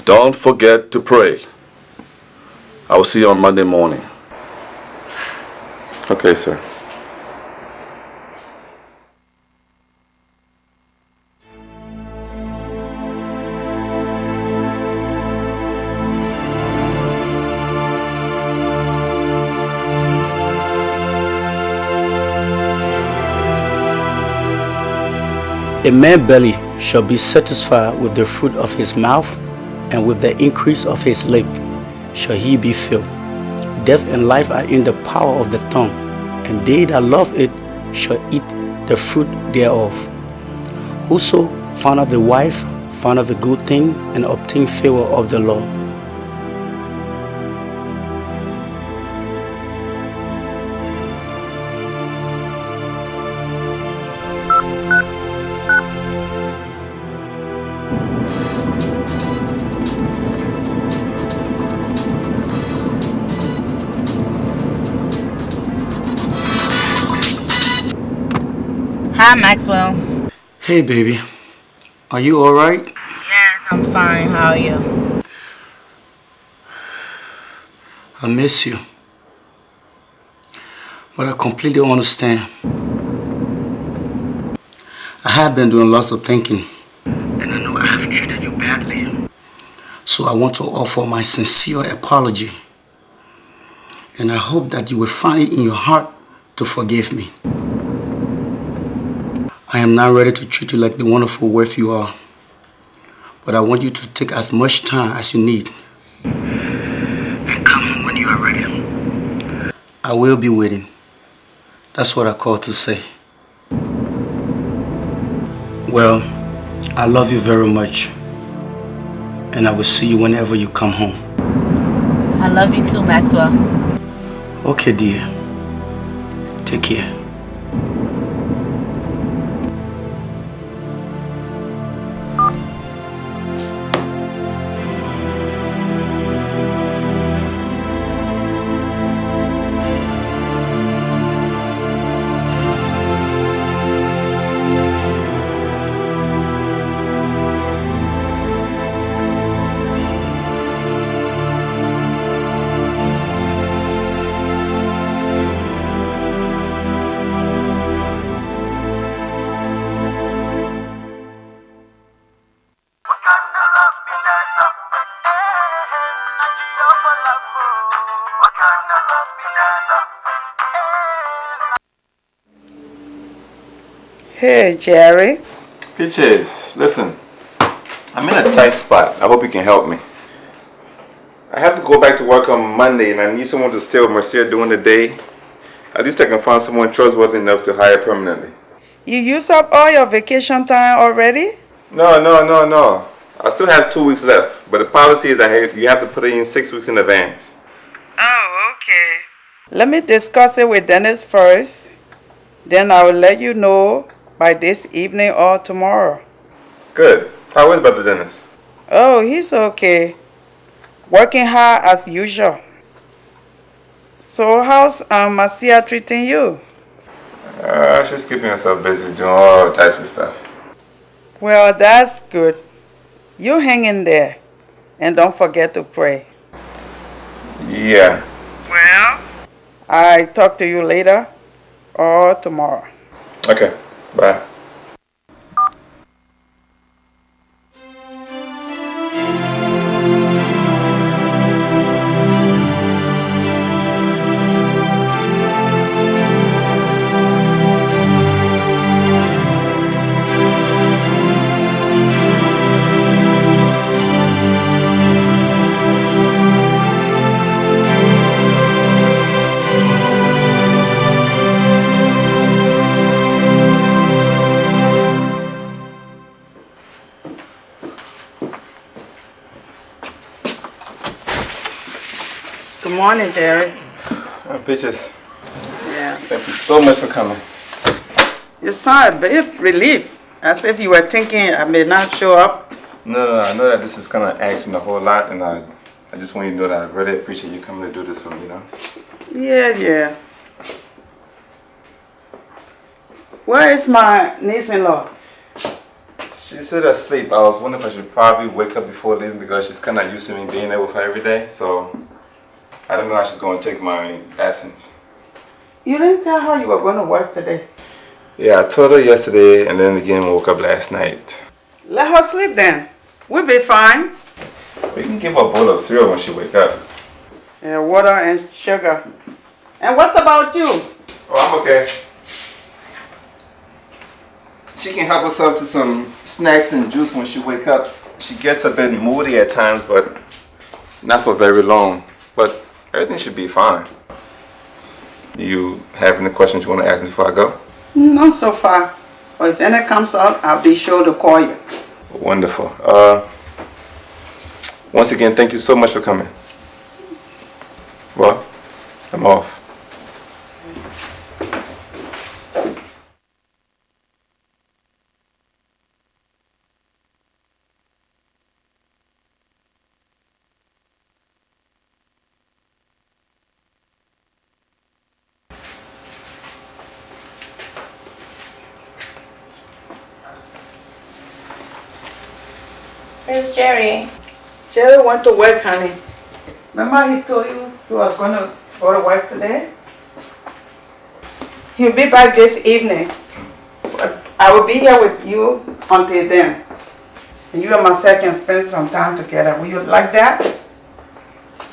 don't forget to pray. I will see you on Monday morning. Okay, sir. A man's belly shall be satisfied with the fruit of his mouth, and with the increase of his lip shall he be filled. Death and life are in the power of the tongue, and they that love it shall eat the fruit thereof. Whoso findeth a wife findeth a good thing, and obtain favor of the Lord. Hi, Maxwell. Hey, baby. Are you alright? Yes, I'm fine. How are you? I miss you. But I completely understand. I have been doing lots of thinking. And I know I have treated you badly. So I want to offer my sincere apology. And I hope that you will find it in your heart to forgive me. I am now ready to treat you like the wonderful wife you are. But I want you to take as much time as you need. And come when you are ready. I will be waiting. That's what I called to say. Well, I love you very much. And I will see you whenever you come home. I love you too, Maxwell. Okay, dear. Take care. Hey, Jerry. Peaches, listen. I'm in a tight spot. I hope you can help me. I have to go back to work on Monday and I need someone to stay with Marcia during the day. At least I can find someone trustworthy enough to hire permanently. You used up all your vacation time already? No, no, no, no. I still have two weeks left, but the policy is that you have to put it in six weeks in advance. Oh, okay. Let me discuss it with Dennis first. Then I will let you know by this evening or tomorrow. Good. How is Brother Dennis? Oh, he's okay. Working hard as usual. So how's um, Marcia treating you? Uh, she's keeping herself busy doing all types of stuff. Well, that's good. You hang in there. And don't forget to pray. Yeah. Well? I talk to you later or tomorrow. Okay. Bye. Morning, Jerry. Uh, Peaches, Yeah. thank you so much for coming. You sound a bit relieved, as if you were thinking I may not show up. No, no, no, I know that this is kind of asking a whole lot, and I, I just want you to know that I really appreciate you coming to do this for me, you know? Yeah, yeah. Where is my niece-in-law? She's still asleep. I was wondering if I should probably wake up before leaving because she's kind of used to me being there with her every day, so I don't know how she's going to take my absence. You didn't tell her you were going to work today. Yeah, I told her yesterday, and then again woke up last night. Let her sleep then. We'll be fine. We can give her a bowl of cereal when she wake up. Yeah, water and sugar. And what's about you? Oh, I'm okay. She can help herself to some snacks and juice when she wake up. She gets a bit moody at times, but not for very long. But everything should be fine. You have any questions you want to ask me before I go? Not so far. But if any comes up, I'll be sure to call you. Wonderful. Uh, once again, thank you so much for coming. Well, I'm off. Where's Jerry? Jerry went to work, honey. Remember he told you he was going to go to work today? He'll be back this evening. I will be here with you until then. And you and myself can spend some time together. Will you like that?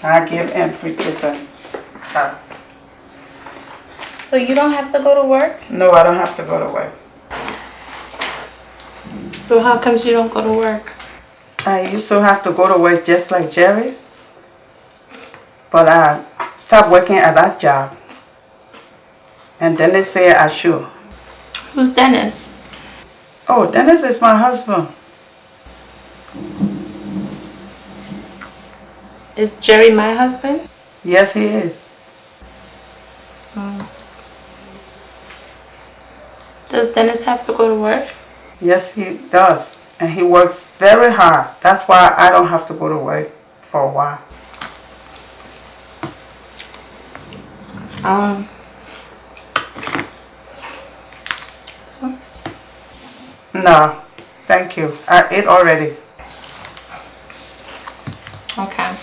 I give him pretty her. So you don't have to go to work? No, I don't have to go to work. So how comes you don't go to work? I used to have to go to work just like Jerry. But I stopped working at that job. And then they say I should. Who's Dennis? Oh, Dennis is my husband. Is Jerry my husband? Yes, he is. Oh. Does Dennis have to go to work? Yes, he does. And he works very hard. That's why I don't have to go to work for a while. Um. So, No, thank you. I ate already. okay.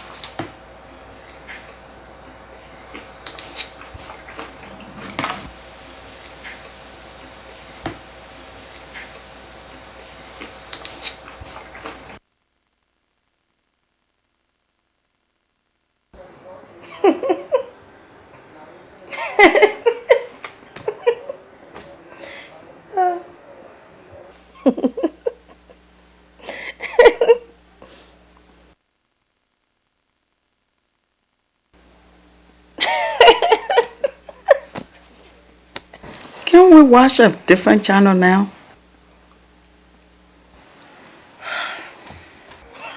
Can we watch a different channel now?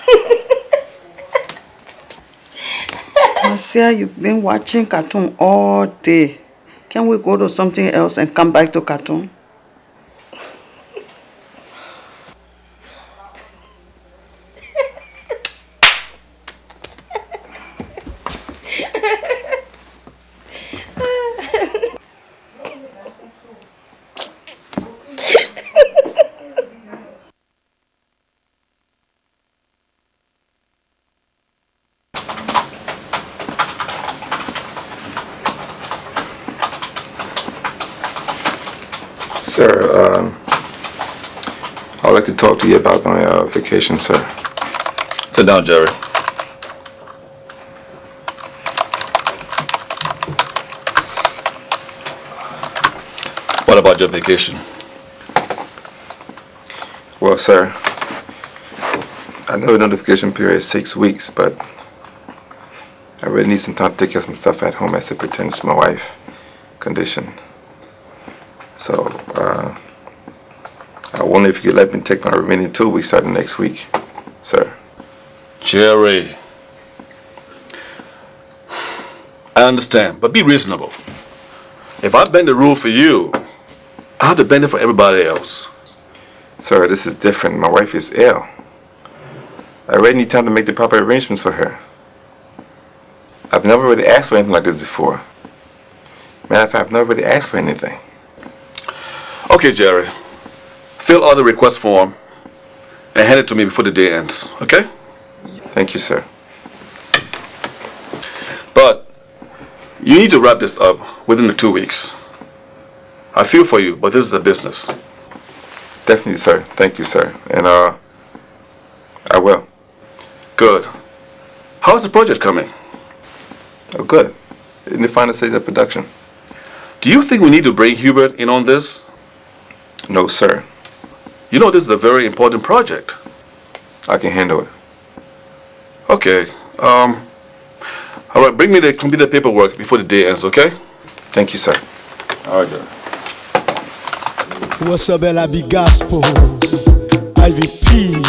Marcia, you've been watching cartoon all day. Can we go to something else and come back to cartoon? Sir, um, I'd like to talk to you about my uh, vacation, sir. Sit down, Jerry. What about your vacation? Well, sir, I know the notification period is six weeks, but I really need some time to take care of some stuff at home as it pertains to my wife condition. So, uh, wonder if you could let me take my remaining two weeks starting next week, sir. Jerry. I understand, but be reasonable. If I bend the rule for you, I have to bend it for everybody else. Sir, this is different. My wife is ill. I really need time to make the proper arrangements for her. I've never really asked for anything like this before. Matter of fact, I've never really asked for anything. Okay, Jerry. Fill out the request form and hand it to me before the day ends, okay? Thank you, sir. But you need to wrap this up within the two weeks. I feel for you, but this is a business. Definitely, sir. Thank you, sir. And, uh, I will. Good. How's the project coming? Oh, good. In the final stage of production. Do you think we need to bring Hubert in on this? No, sir. You know this is a very important project. I can handle it. Okay. Um. All right. Bring me the completed paperwork before the day ends. Okay? Thank you, sir. All right, Jerry. What's up, Ella Big Gospel? IVP.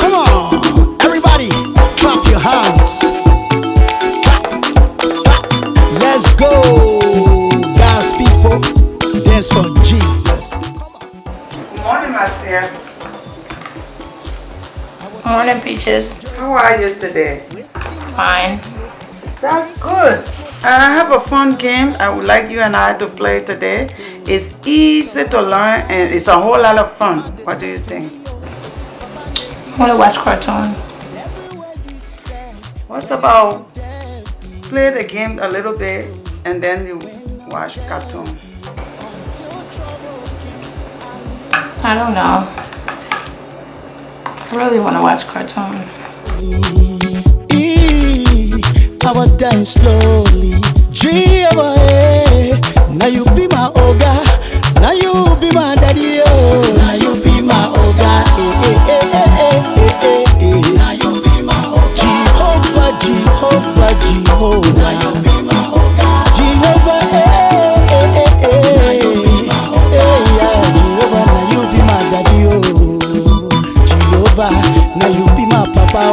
Come on, everybody, clap your hands. Clap, clap. Let's go, morning, Morning, Peaches. How are you today? Fine. That's good. I have a fun game I would like you and I to play today. It's easy to learn and it's a whole lot of fun. What do you think? I want to watch cartoon. What's about play the game a little bit and then you watch cartoon? I don't know. I really want to watch cartoon. I was dance slowly. Jehovah, eh. now you be my oga. Now you be my daddy, oh. Now you be my oga. Eh. Now you be my oga. Jehovah, Jehovah, Jehovah.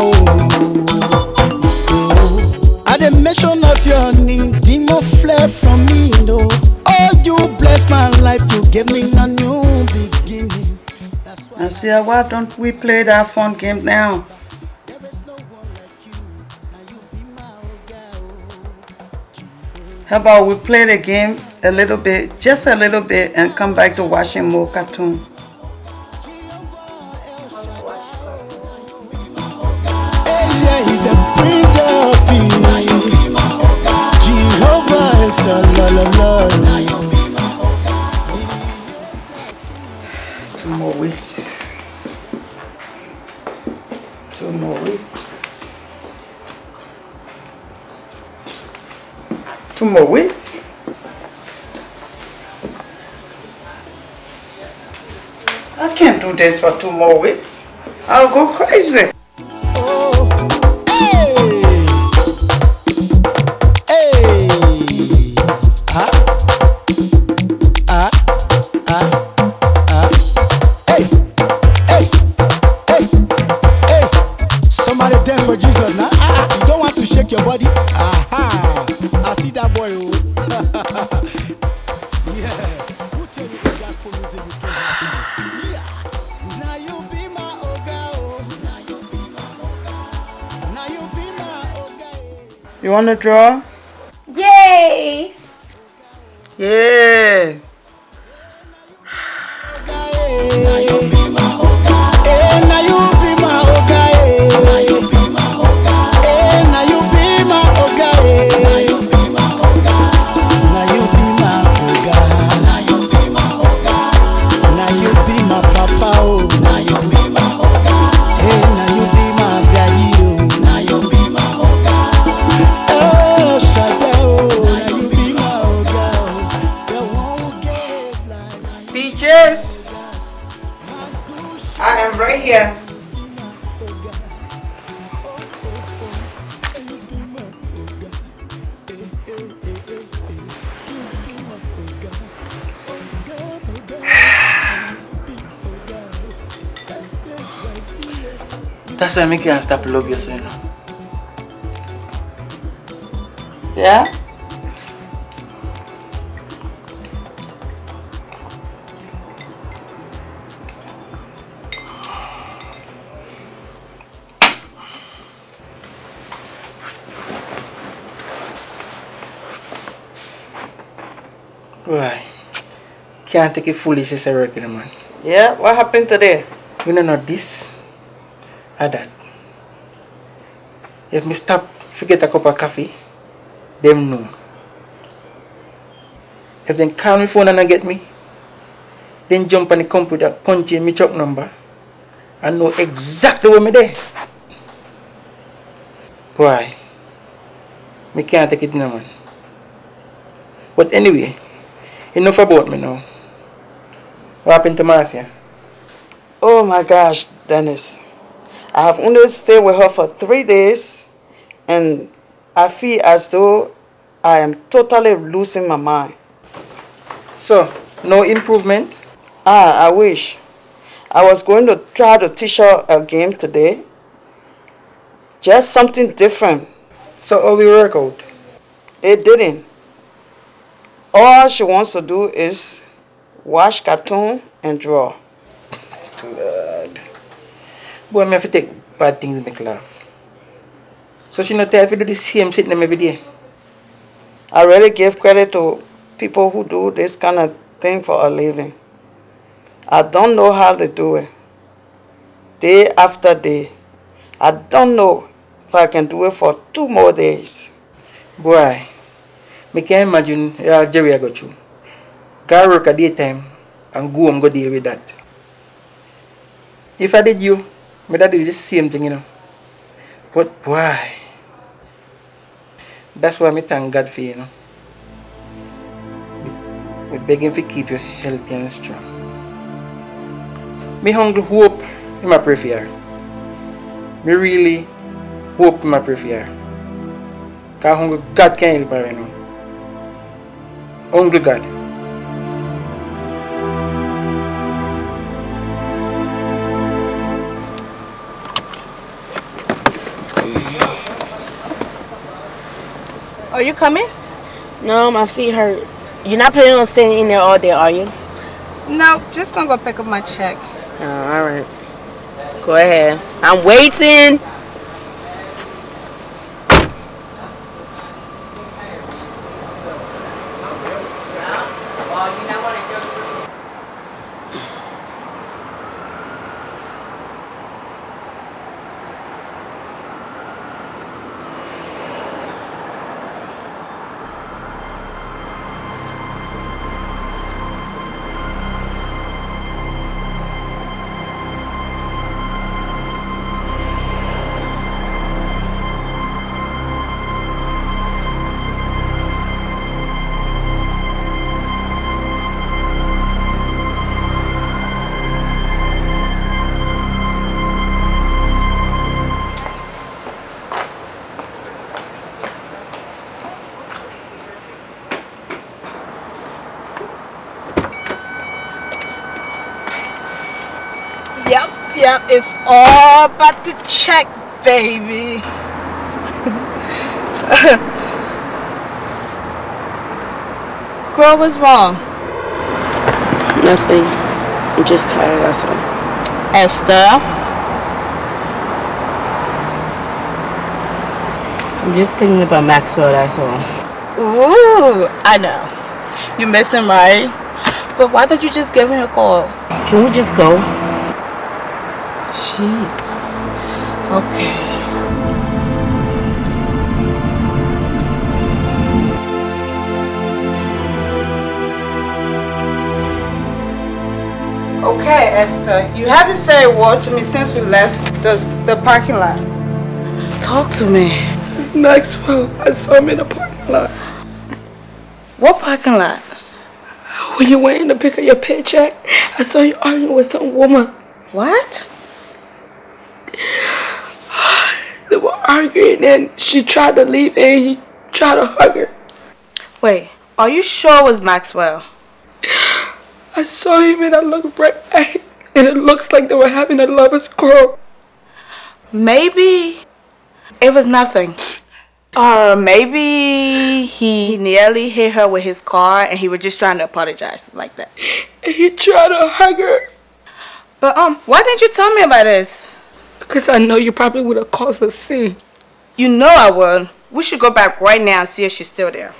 My papa. At the mention of your name, demon fled from me, no. Oh, you bless my life, you give me a new beginning. I said, uh, why don't we play that fun game now? How about we play the game a little bit, just a little bit, and come back to watching more cartoon? Two more weeks. Two more weeks. Two more weeks. I can't do this for two more weeks. I'll go crazy. I see that boy. Oh. yeah. Who tell you the gospel music you can't have? Yeah. Now you be my oga. Oh. Now you be my oga. Now you be my oga. Eh. You want to draw? Yay! Yeah. That's why I make you stop love yourself. Yeah? Why? Can't take it foolish as a regular man. Yeah, what happened today? We don't know this that. If me stop, forget a cup of coffee, them know. If they call me phone and get me, then jump on the computer, punch in me truck number, and know exactly where me there. Why? Me can't take it no man. But anyway, enough about me now. What happened to Marcia? Oh my gosh, Dennis. I have only stayed with her for three days and I feel as though I am totally losing my mind. So, no improvement? Ah, I wish. I was going to try to teach her a game today. Just something different. So how we work out? It didn't. All she wants to do is watch cartoon and draw. God. Boy, me have to take bad things to make laugh. So she not if you do the same sitting them every day. I really give credit to people who do this kind of thing for a living. I don't know how they do it. Day after day. I don't know if I can do it for two more days. Boy, me can't imagine uh, Jerry I got you. Go work at daytime and go and go deal with that. If I did you, me that do the same thing, you know. But why? That's why me thank God for you, you know. We begging to keep you healthy and strong. Me hungry hope in my pray for you. Me really hope in my pray for you. Cause hungry God can help her, you know. Hungry God. Are you coming? No, my feet hurt. You're not planning on staying in there all day, are you? No, just gonna go pick up my check. Oh, all right. Go ahead. I'm waiting. It's all about the check, baby. Girl, what's wrong? Nothing. I'm just tired, that's all. Esther? I'm just thinking about Maxwell, that's all. Ooh, I know. You miss him, right? But why don't you just give him a call? Can we just go? Esther, you haven't said a word to me since we left the, the parking lot. Talk to me. It's Maxwell. I saw him in the parking lot. What parking lot? When you went in to pick up your paycheck, I saw you arguing with some woman. What? They were arguing and she tried to leave and he tried to hug her. Wait, are you sure it was Maxwell? I saw him and I looked right at him and it looks like they were having a lover's quarrel. Maybe it was nothing. Or maybe he nearly hit her with his car and he was just trying to apologize like that. He tried to hug her. But um, why didn't you tell me about this? Because I know you probably would have caused a scene. You know I would. We should go back right now and see if she's still there.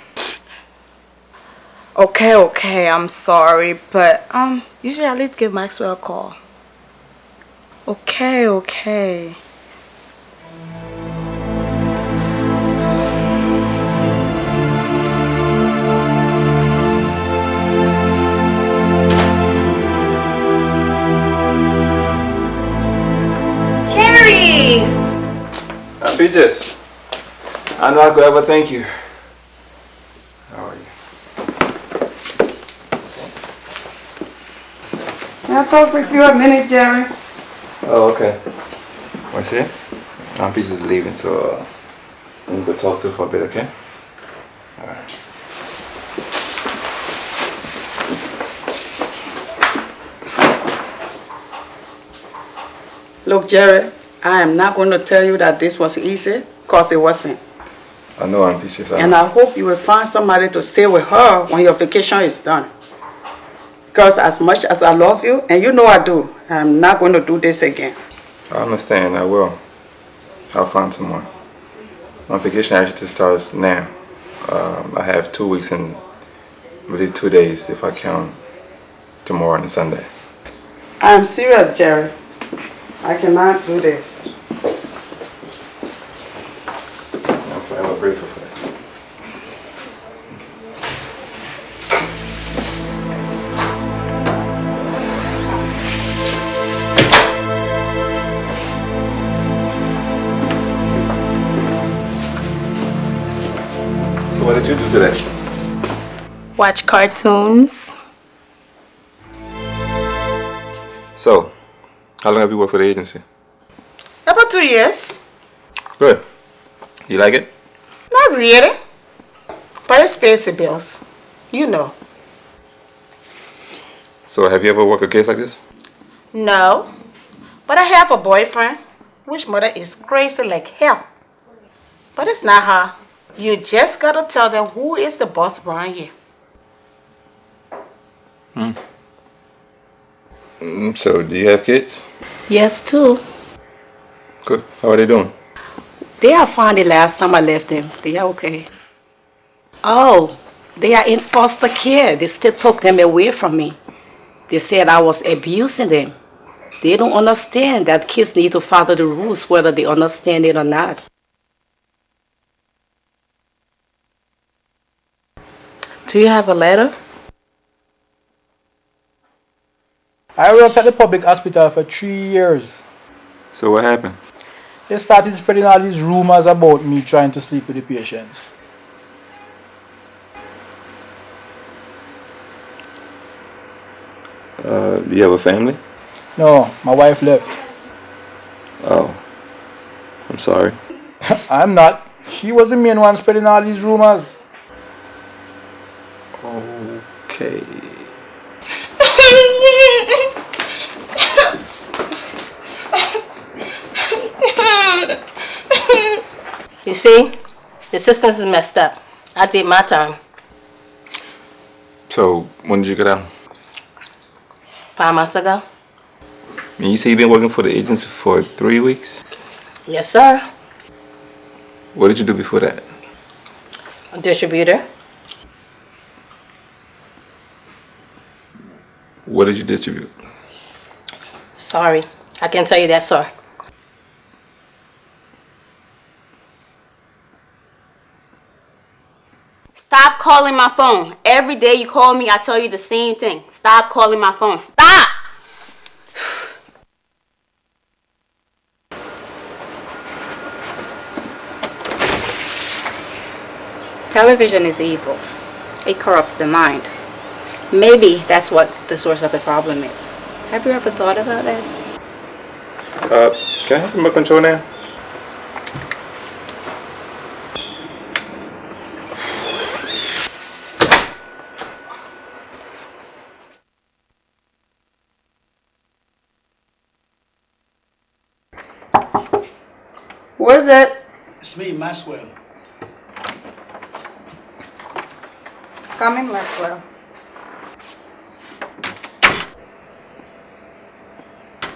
Okay, okay, I'm sorry, but um, you should at least give Maxwell a call. Okay, okay. Jerry! Uh, Peaches, I know I could ever thank you. How are you? Can I talk with you a minute, Jerry? Oh, okay. What's to see it? Aunt is leaving, so uh, let me go talk to her for a bit, okay? Alright. Look, Jerry, I am not going to tell you that this was easy, because it wasn't. I know Aunt Peaches. I- And I hope you will find somebody to stay with her when your vacation is done. Because as much as I love you, and you know I do, I'm not going to do this again. I understand, I will. I'll find someone. My vacation actually starts now. Um, I have two weeks and really two days if I count tomorrow and Sunday. I'm serious, Jerry. I cannot do this. I'm today? Watch cartoons. So, how long have you worked for the agency? About two years. Good. You like it? Not really. But it's pays the bills. You know. So have you ever worked a case like this? No. But I have a boyfriend, which mother is crazy like hell. But it's not her. You just gotta tell them who is the boss around here. Hmm. Mm, so do you have kids? Yes, too. Good. How are they doing? They are fine the last time I left them. They are okay. Oh, they are in foster care. They still took them away from me. They said I was abusing them. They don't understand that kids need to follow the rules whether they understand it or not. Do you have a letter? I worked at the public hospital for three years. So what happened? They started spreading all these rumors about me trying to sleep with the patients. Uh, do you have a family? No, my wife left. Oh. I'm sorry. I'm not. She was the main one spreading all these rumors. Okay. You see, the systems is messed up. I did my time. So when did you get out? Five months ago. And you say you've been working for the agency for three weeks? Yes, sir. What did you do before that? A distributor. What did you distribute? Sorry. I can't tell you that, sir. Stop calling my phone. Every day you call me, I tell you the same thing. Stop calling my phone. Stop! Television is evil. It corrupts the mind. Maybe that's what the source of the problem is. Have you ever thought about that? Uh, can I have my control now? What's it? It's me, Maxwell. Come in, Maxwell.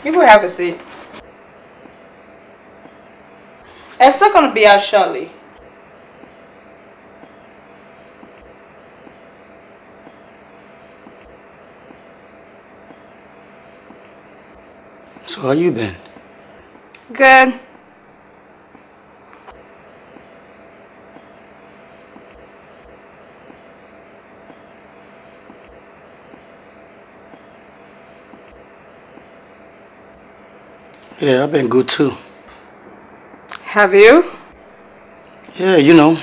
You will have a seat. Esther gonna be out shortly. So how you been? Good. Yeah, I've been good too. Have you? Yeah, you know,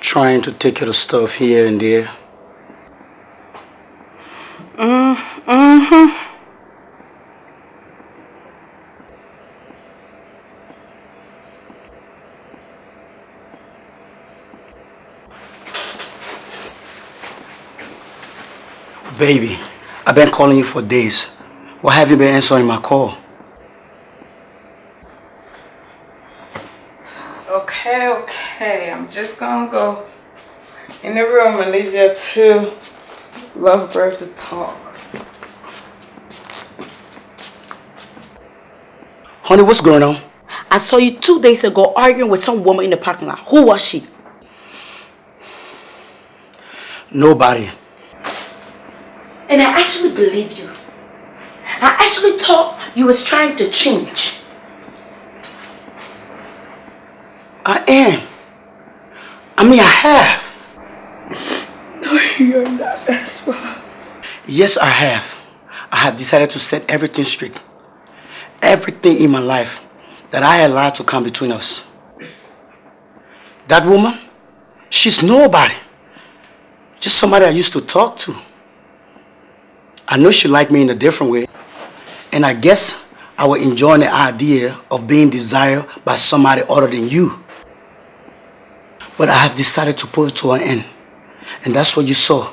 trying to take care of stuff here and there. Mm, mm-hmm. Baby, I've been calling you for days. Why have you been answering my call? Okay, okay. I'm just gonna go in the room and leave you two lovebirds to talk. Honey, what's going on? I saw you two days ago arguing with some woman in the parking lot. Who was she? Nobody. And I actually believe you. I actually thought you was trying to change. I am. I mean, I have. No, you're not as well. Yes, I have. I have decided to set everything straight. Everything in my life that I allowed to come between us. That woman, she's nobody. Just somebody I used to talk to. I know she liked me in a different way. And I guess I was enjoying the idea of being desired by somebody other than you. But I have decided to put it to an end. And that's what you saw.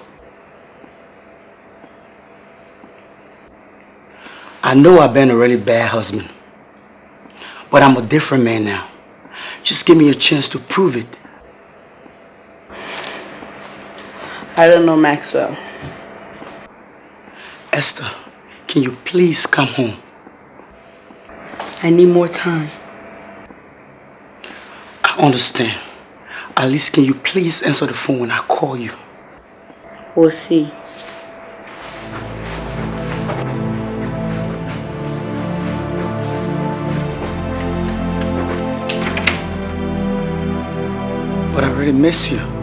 I know I've been a really bad husband. But I'm a different man now. Just give me a chance to prove it. I don't know, Maxwell. Esther, can you please come home? I need more time. I understand. Least can you please answer the phone when I call you? We'll see. But I really miss you.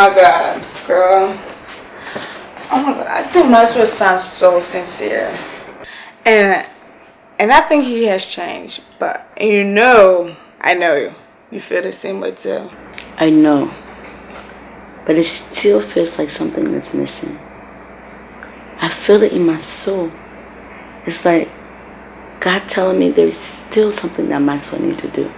My god, girl. Oh my god, I think Maxwell sounds so sincere. And and I think he has changed. But you know, I know you. You feel the same way too. I know. But it still feels like something that's missing. I feel it in my soul. It's like God telling me there's still something that Maxwell need to do.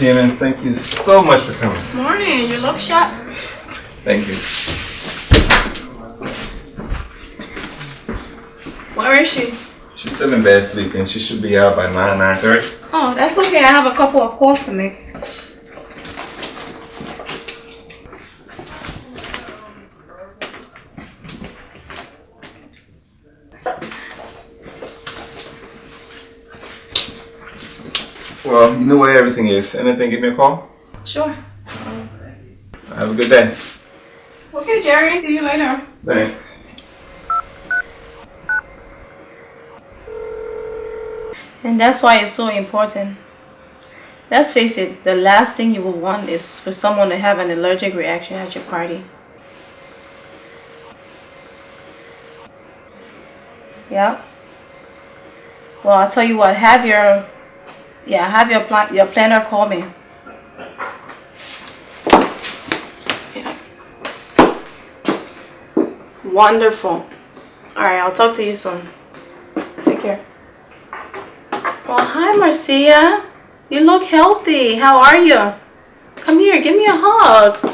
Tina, thank you so much for coming. Morning, you look sharp. Thank you. Where is she? She's still in bed sleeping. She should be out by 9, 9.30. Oh, that's okay. I have a couple of calls to make. Well, you know where everything is. Anything, give me a call. Sure. Have a good day. Okay, Jerry. See you later. Thanks. And that's why it's so important. Let's face it, the last thing you will want is for someone to have an allergic reaction at your party. Yeah. Well, I'll tell you what. Have your, yeah, have your plan, your planner call me. Yeah. Wonderful. All right, I'll talk to you soon. Take care. Well, hi, Marcia. You look healthy. How are you? Come here, give me a hug.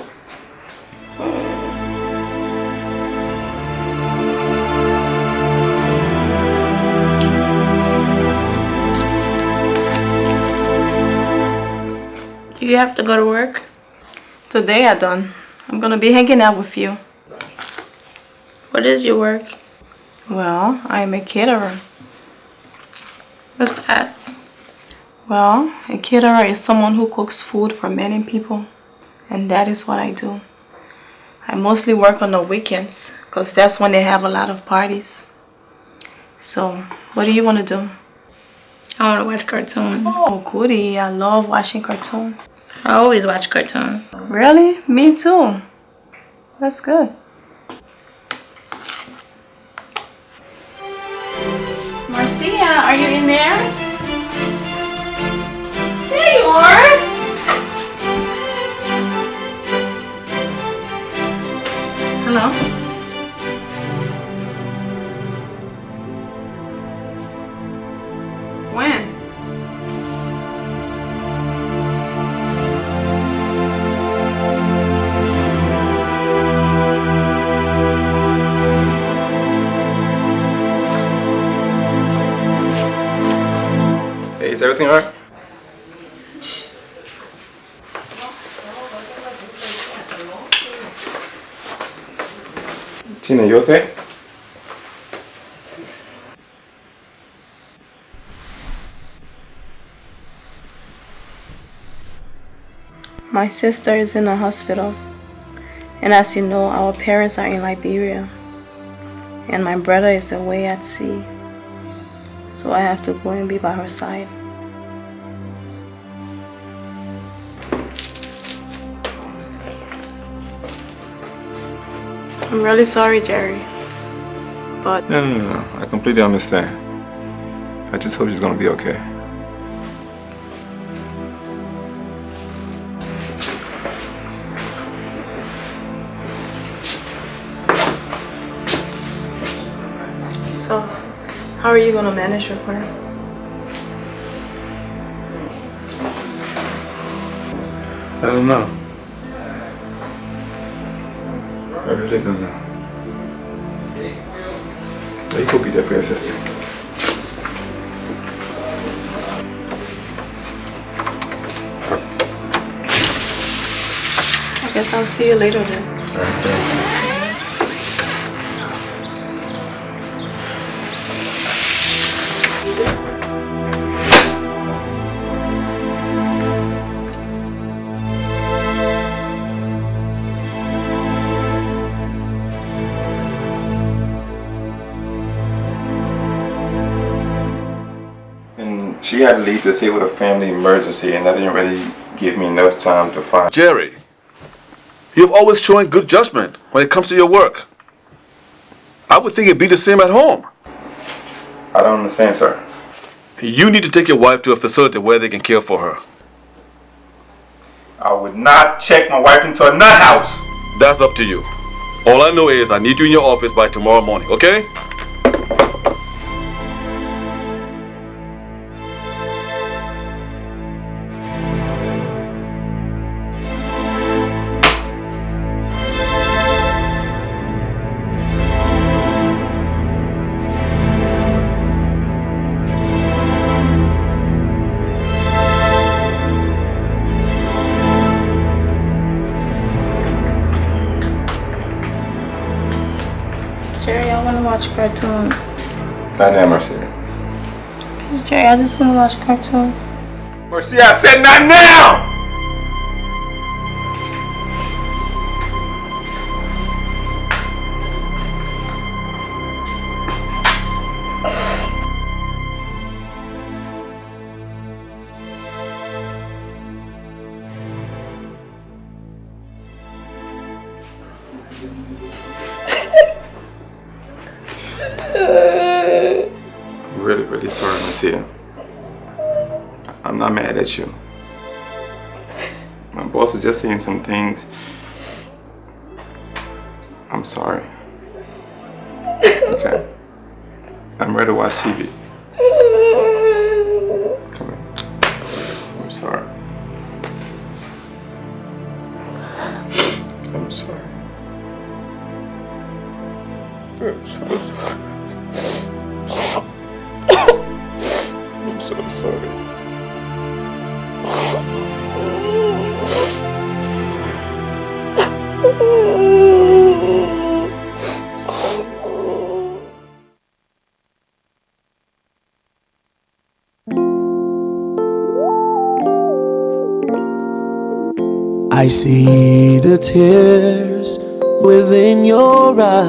Do you have to go to work? Today I done. I'm gonna be hanging out with you. What is your work? Well, I am a caterer. What's that? Well, a caterer is someone who cooks food for many people, and that is what I do. I mostly work on the weekends because that's when they have a lot of parties. So, what do you want to do? I want to watch cartoons. Oh, goody. I love watching cartoons. I always watch cartoon. Really? Me too. That's good. Marcia, are you in there? There you are. Hello? Everything alright? Tina, you okay? My sister is in a hospital. And as you know, our parents are in Liberia. And my brother is away at sea. So I have to go and be by her side. I'm really sorry, Jerry. But No, no, no, no. I completely understand. I just hope she's gonna be okay. so, how are you gonna manage with her? I don't know. I really don't. But you could be your. I guess I'll see you later then. Alright, she had to leave to see with a family emergency and that didn't really give me enough time to find Jerry, you've always shown good judgment when it comes to your work. I would think it'd be the same at home. I don't understand, sir. You need to take your wife to a facility where they can care for her. I would not check my wife into a nut house. That's up to you. All I know is I need you in your office by tomorrow morning, okay? Wanna watch cartoon. Goddamn, Marcia. Please, Jerry, I just wanna watch cartoon. Mercy, I said not now! Just saying some things. I'm sorry. Okay. I'm ready to watch TV. I see the tears within your eyes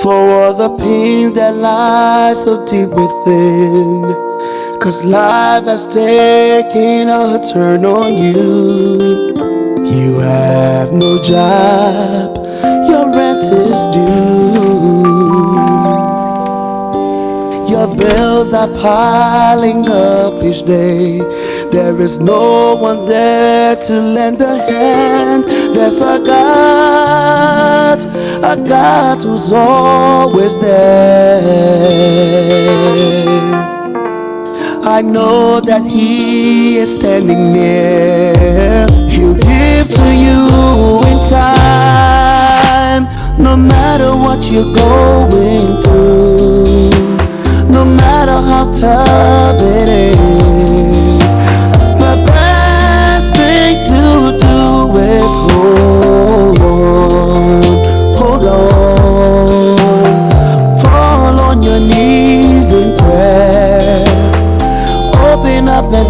for all the pains that lie so deep within. Cause life has taken a turn on you. You have no job, your rent is due. Your bills are piling up each day. There is no one there to lend a hand. There's a God, a God who's always there. I know that He is standing near. He'll give to you in time, no matter what you're going through, no matter how tough it is. Is hold on, hold on, fall on your knees in prayer. Open up and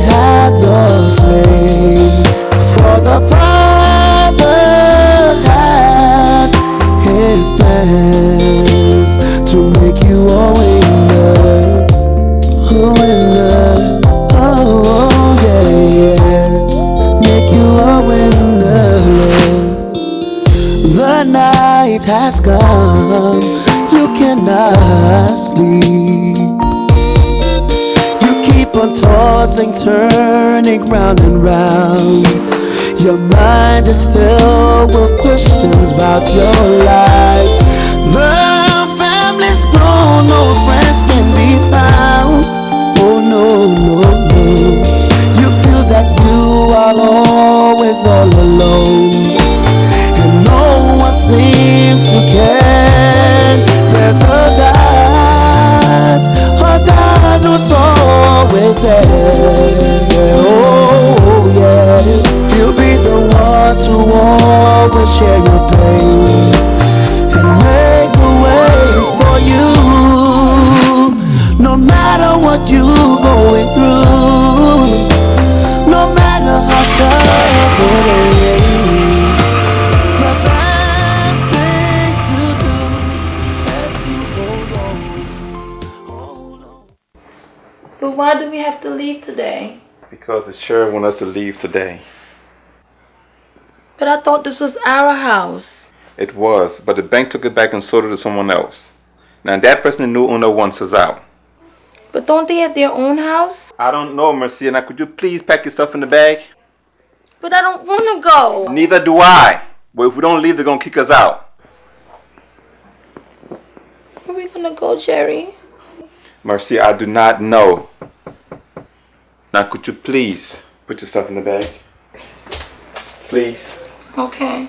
Sheriff want us to leave today. But I thought this was our house. It was, but the bank took it back and sold it to someone else. Now that person, the new owner, wants us out. But don't they have their own house? I don't know, Mercia. Now could you please pack your stuff in the bag? But I don't want to go. Neither do I. But if we don't leave, they're gonna kick us out. Where are we gonna go, Jerry? Mercia, I do not know. Now could you please put yourself in the bag? Please. Okay.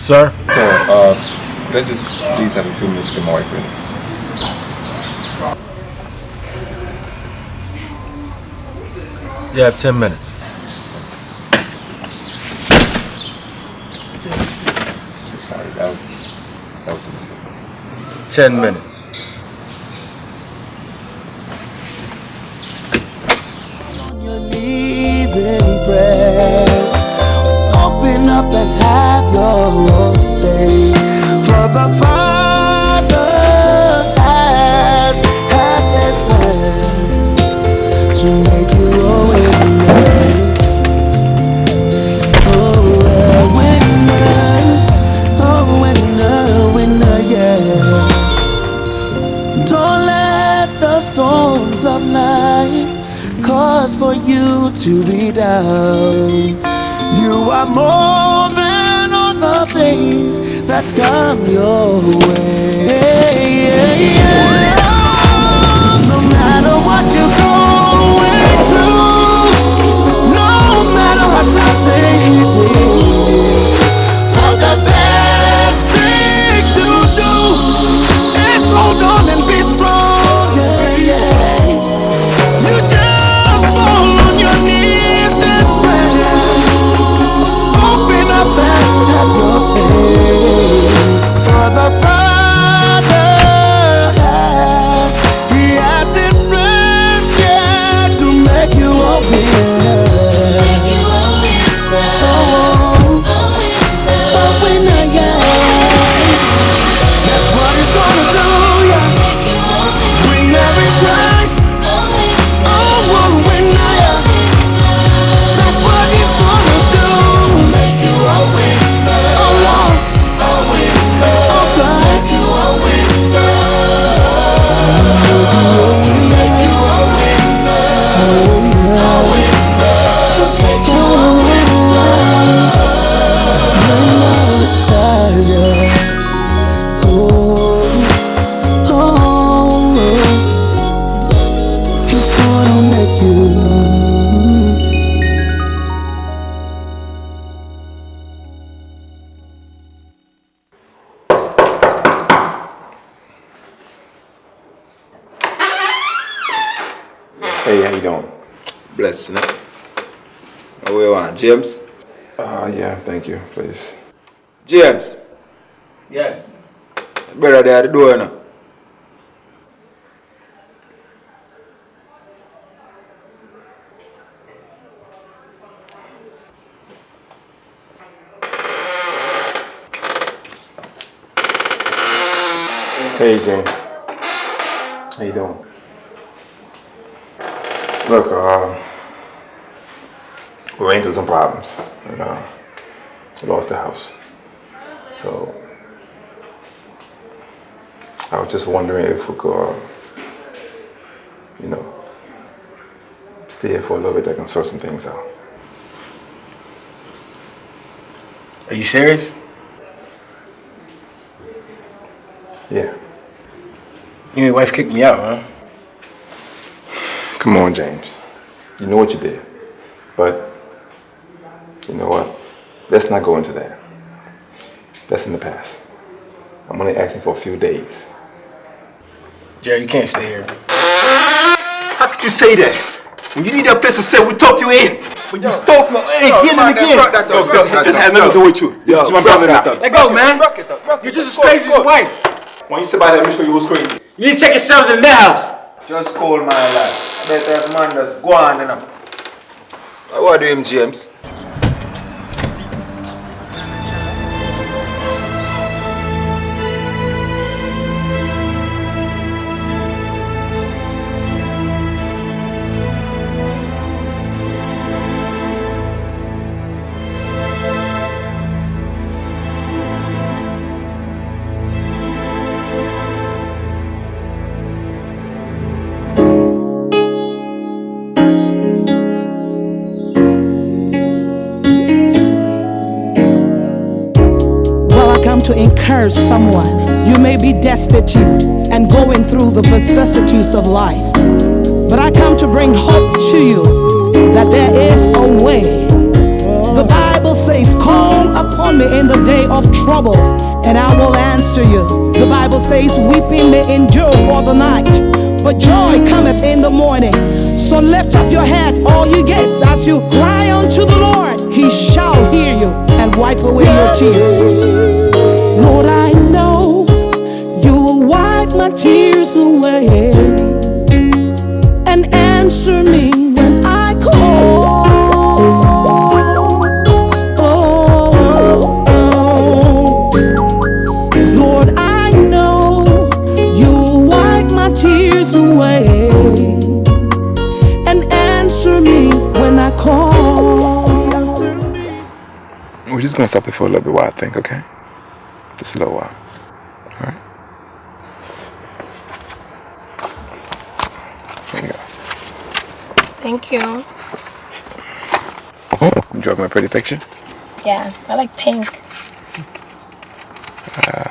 Sir? So, uh, could I just please have a few minutes to Mike with You have 10 minutes. I'm so sorry, that, that was a mistake. 10 minutes. On your knees in prayer. Open up and have your say for the. Cause for you to be down. You are more than all the things that come your way. No matter what you're through, no matter tough the best thing to do is hold on and be strong. Hey, how you doing? Bless, you know. What you want, James? Uh, yeah, thank you, please. James, Yes. brother there at the door now. Hey, James. How you doing? Look, uh, we ran into some problems. And, uh, we lost the house. So, I was just wondering if we could, uh, you know, stay here for a little bit. I can sort some things out. Are you serious? Yeah. You and your wife kicked me out, huh? Come on, James. You know what you did. But, you know what? Let's not go into that. That's in the past. I'm only asking for a few days. Jerry, you can't stay here. How could you say that? When you need a place to stay, we talk you in. When you stole from hey, Yo, again man, and again. rock that dog, Yo, yo, rock that this dog. has nothing to do with you. Yo, It's my rock brother that now. dog. Let go, man. You're just as crazy as your wife. When you say about that, let me show you who's crazy. You need to check yourselves in their house. Just call my life. Better man just go on and up. What do you, James? Someone. You may be destitute and going through the vicissitudes of life. But I come to bring hope to you that there is a way. The Bible says, Call upon me in the day of trouble, and I will answer you. The Bible says, Weeping may endure for the night, but joy cometh in the morning. So lift up your head, all you gates, as you cry unto the Lord. He shall hear you and wipe away your tears. Lord, I know you will wipe my tears away and answer me when I call. Lord, I know you'll wipe my tears away and answer me when I call. We're just gonna stop it for a little bit while I think, okay? Just a little while. Alright? There you go. Thank you. You draw my pretty picture? Yeah, I like pink. Uh,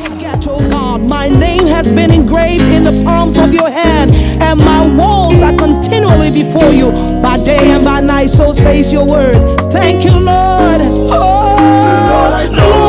Forget, oh God, my name has been engraved in the palms of your hand, and my walls are before you by day and by night. So says your word. Thank you, Lord. Oh, Lord, I know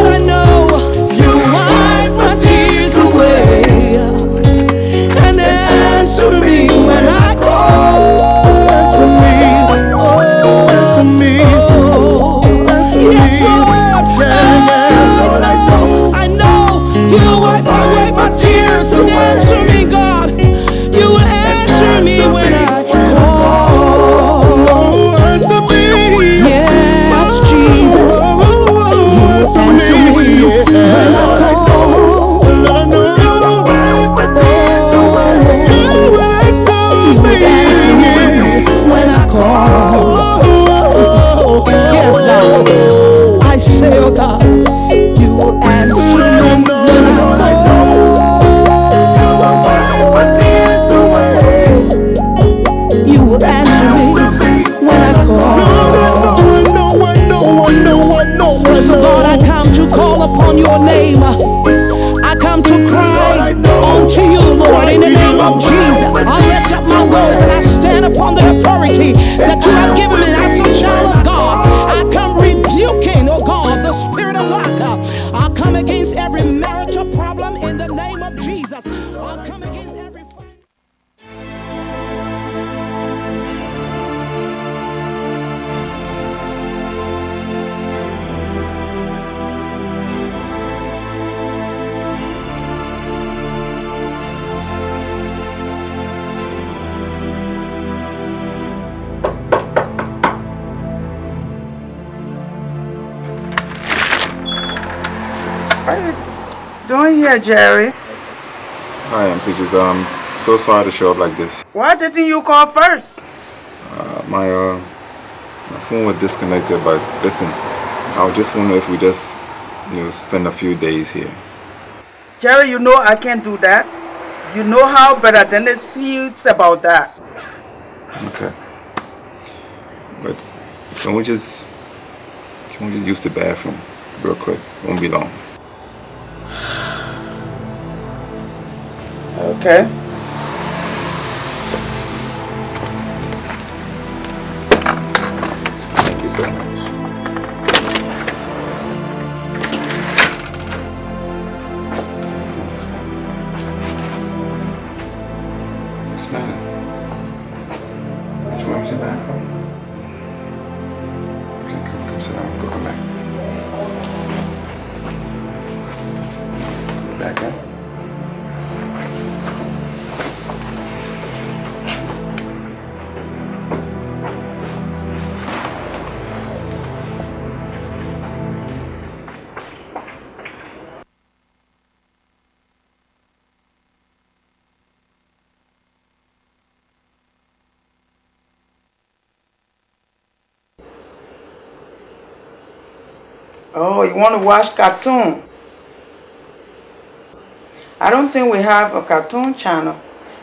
so sorry to show up like this. Why didn't you call first? Uh, my uh, my phone was disconnected, but listen, I was just wondering if we just, you know, spend a few days here. Jerry, you know I can't do that. You know how better Dennis feels about that. Okay. But can we just can we just use the bathroom real quick? Won't be long. Okay. Watch cartoon? I don't think we have a cartoon channel.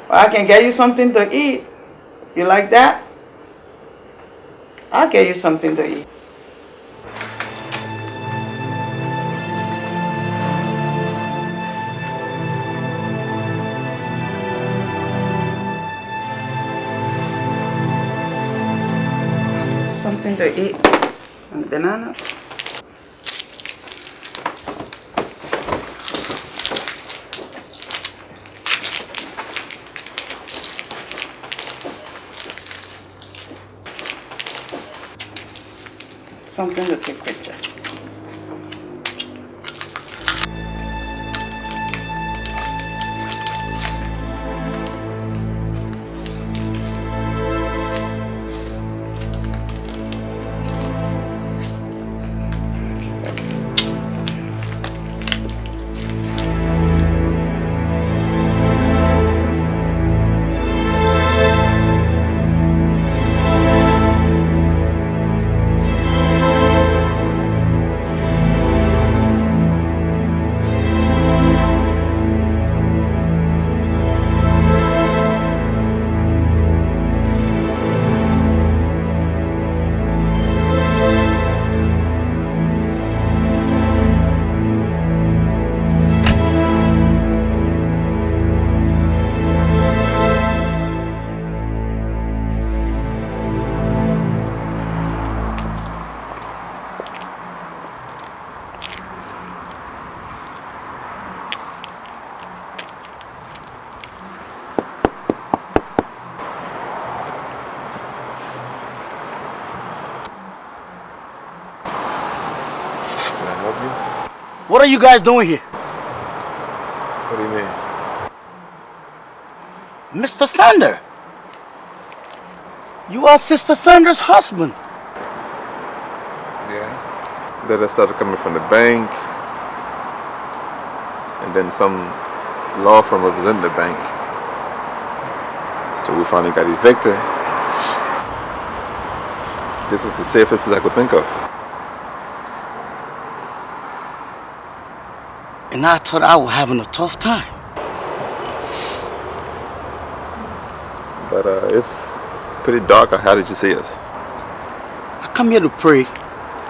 But I can get you something to eat. You like that? I'll get you something to eat. Something to eat. And banana. Something to take picture. What are you guys doing here? What do you mean? Mr. Sander. You are Sister Sander's husband. Yeah. Then I started coming from the bank. And then some law firm representing the bank. So we finally got evicted. This was the safest place I could think of. And I thought I was having a tough time. But uh, it's pretty dark. How did you see us? I come here to pray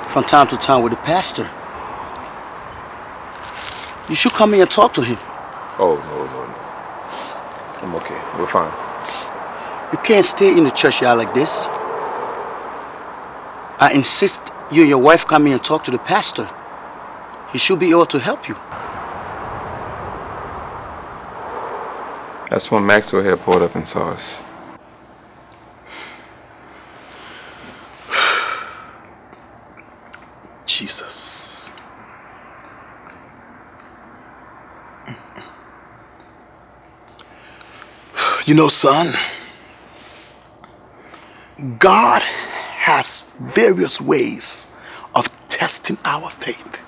from time to time with the pastor. You should come here and talk to him. Oh, no, no, no. I'm okay. We're fine. You can't stay in the church yard like this. I insist you and your wife come in and talk to the pastor. He should be able to help you. That's when Maxwell had pulled up and saw us. Jesus. You know, son, God has various ways of testing our faith.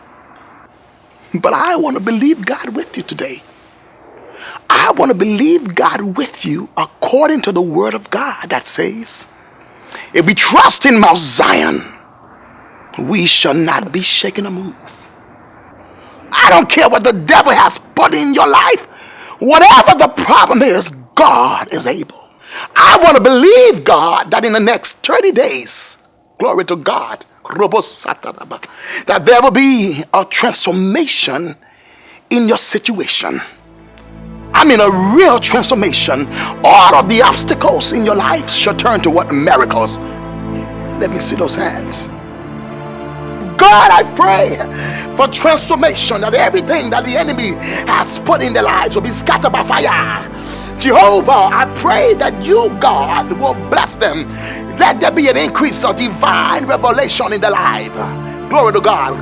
But I want to believe God with you today. Want to believe God with you according to the word of God that says, if we trust in Mount Zion, we shall not be shaken or moved. I don't care what the devil has put in your life. Whatever the problem is, God is able. I want to believe God that in the next 30 days, glory to God, that there will be a transformation in your situation. I mean, a real transformation. All of the obstacles in your life shall turn to what? Miracles. Let me see those hands. God, I pray for transformation that everything that the enemy has put in their lives will be scattered by fire. Jehovah, I pray that you, God, will bless them. Let there be an increase of divine revelation in their life. Glory to God.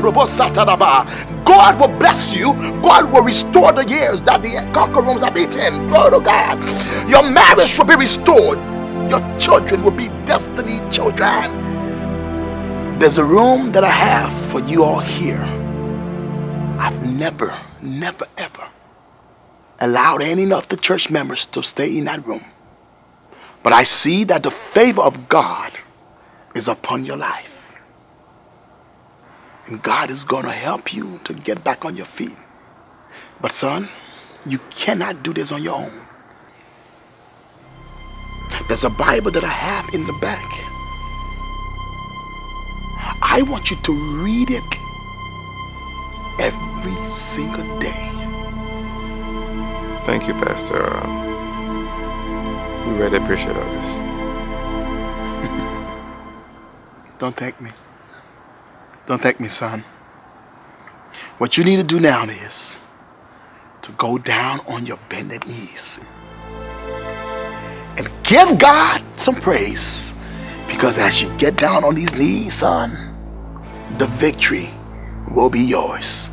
God will bless you. God will restore the years that the conquerors have eaten. Glory to God. Your marriage will be restored. Your children will be destiny children. There's a room that I have for you all here. I've never, never, ever allowed any of the church members to stay in that room. But I see that the favor of God is upon your life. And God is going to help you to get back on your feet. But son, you cannot do this on your own. There's a Bible that I have in the back. I want you to read it every single day. Thank you, Pastor. We really appreciate all this. Don't thank me. Don't thank me, son. What you need to do now is to go down on your bended knees and give God some praise. Because as you get down on these knees, son, the victory will be yours.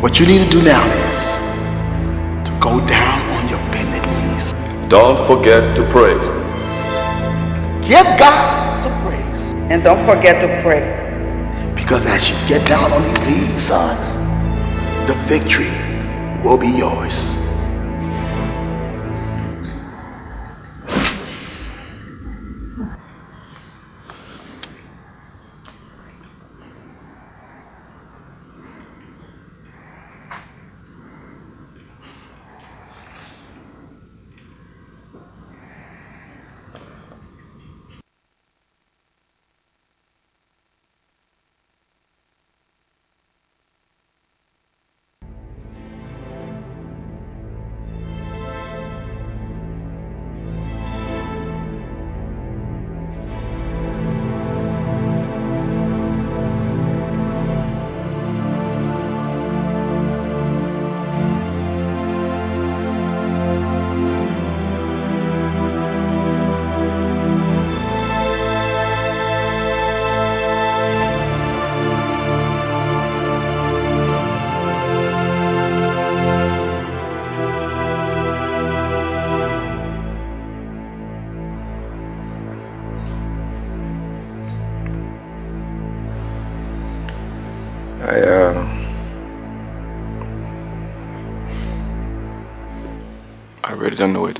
What you need to do now is to go down on your bended knees. Don't forget to pray. Give God some praise. And don't forget to pray. Because as you get down on these knees, son, the victory will be yours.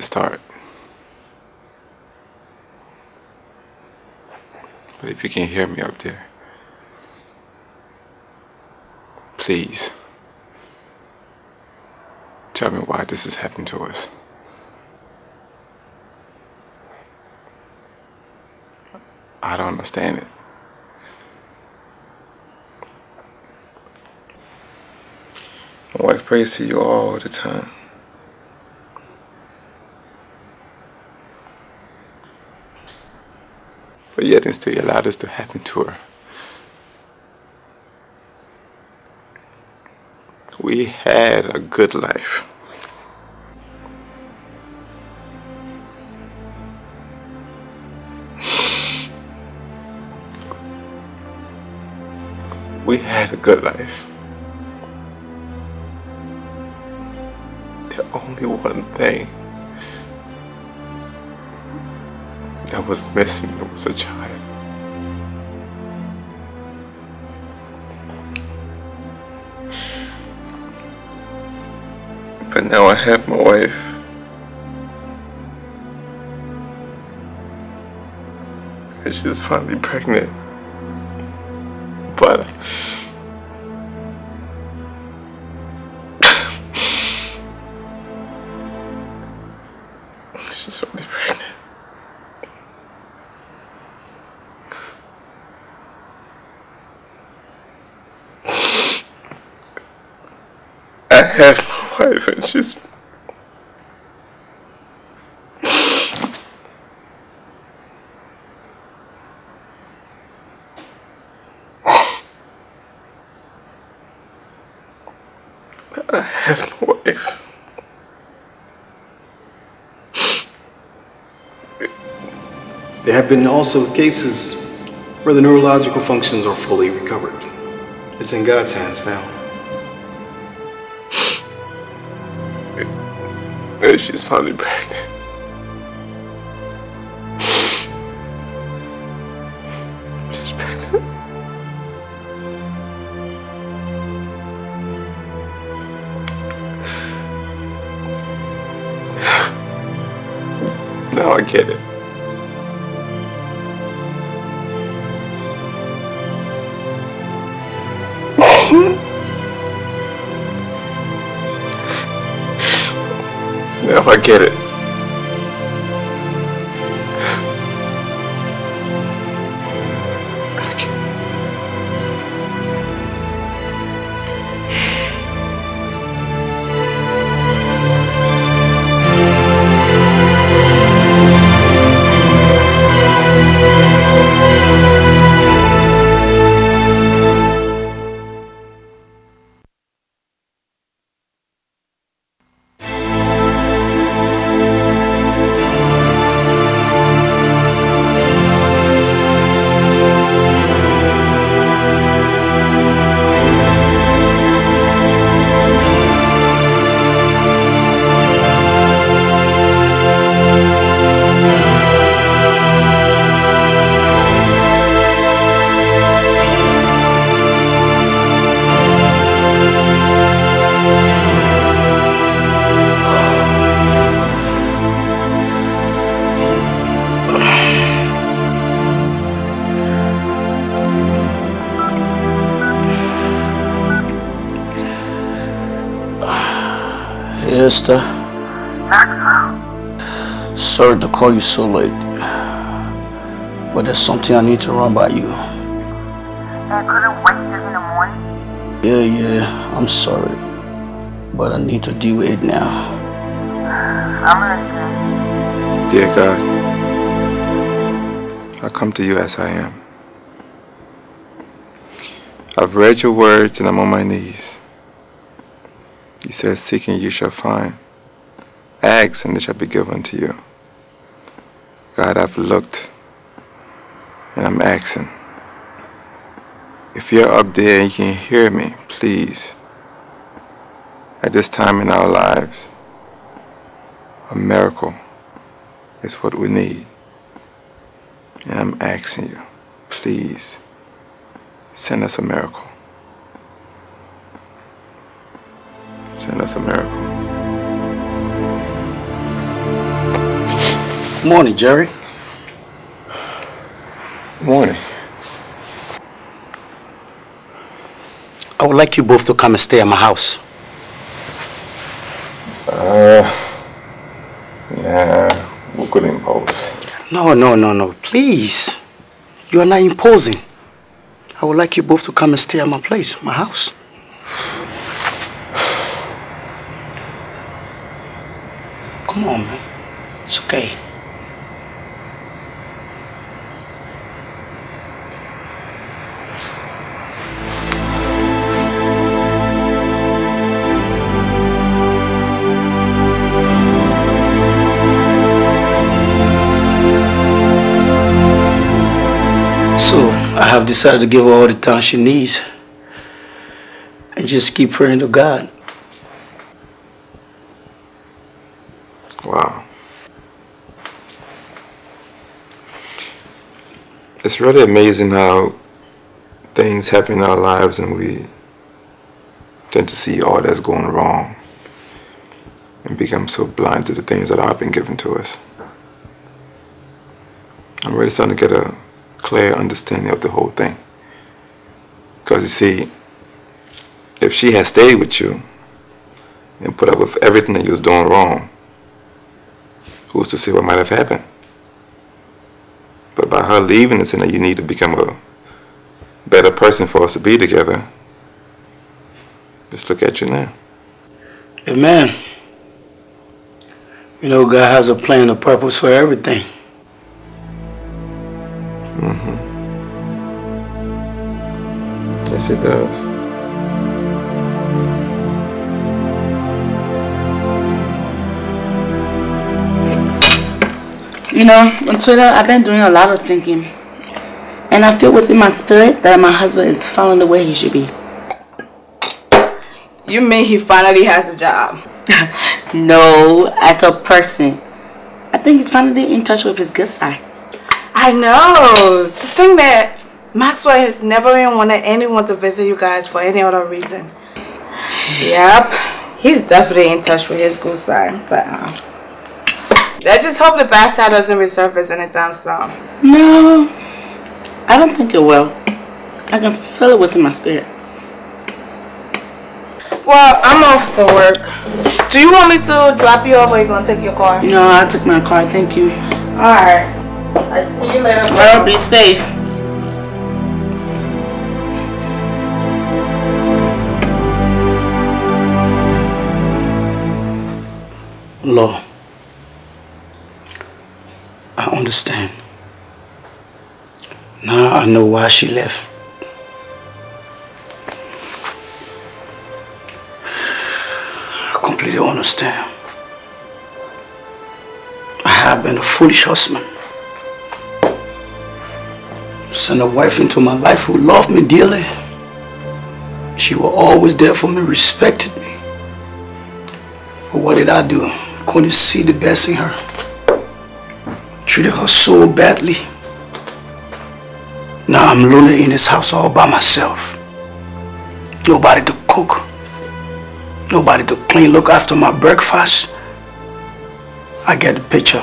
To start. But if you can hear me up there, please tell me why this has happened to us. I don't understand it. My wife prays to you all the time. But yet and still you allowed this to happen to her. We had a good life. We had a good life. The only one thing that was missing was a child. But now I have my wife. And she's finally pregnant. But it's just I have no. There have been also cases where the neurological functions are fully recovered. It's in God's hands now. She's finally pregnant. Hey, Esther. Sorry to call you so late, but there's something I need to run by you. I couldn't wait till in the morning. Yeah, yeah, I'm sorry, but I need to deal with it now. I'm listening. Dear God, I come to you as I am. I've read your words and I'm on my knees. Said, Seeking you shall find. Ask and it shall be given to you. God, I've looked and I'm asking. If you're up there and you can hear me, please, at this time in our lives, a miracle is what we need. And I'm asking you, please, send us a miracle. Send us a miracle. Morning, Jerry. Morning. I would like you both to come and stay at my house. Uh, nah, we could impose. No, no, no, no. Please. You are not imposing. I would like you both to come and stay at my place, my house. Come on, man. It's okay. So, I have decided to give her all the time she needs and just keep praying to God. It's really amazing how things happen in our lives and we tend to see all that's going wrong and become so blind to the things that have been given to us. I'm really starting to get a clear understanding of the whole thing. Because you see, if she had stayed with you and put up with everything that you was doing wrong, who's to say what might have happened? But by her leaving and saying that you need to become a better person for us to be together, just look at you now. Amen. You know, God has a plan, a purpose for everything. Mm-hmm. Yes, it does. You know, on Twitter, I've been doing a lot of thinking. And I feel within my spirit that my husband is following the way he should be. You mean he finally has a job? No, as a person. I think he's finally in touch with his good side. I know. To think that Maxwell never even wanted anyone to visit you guys for any other reason. Yep. He's definitely in touch with his good side. But um, I just hope the bad side doesn't resurface anytime soon. No, I don't think it will. I can feel it within my spirit. Well, I'm off to work. Do you want me to drop you off or you gonna take your car? No, I took my car. Thank you. Alright. I see you later. Well, be safe. Law. I understand. Now I know why she left. I completely understand. I have been a foolish husband. Sent a wife into my life who loved me dearly. She was always there for me, respected me. But what did I do? Couldn't see the best in her. Treated her so badly. Now I'm lonely in this house all by myself. Nobody to cook. Nobody to clean, look after my breakfast. I get the picture.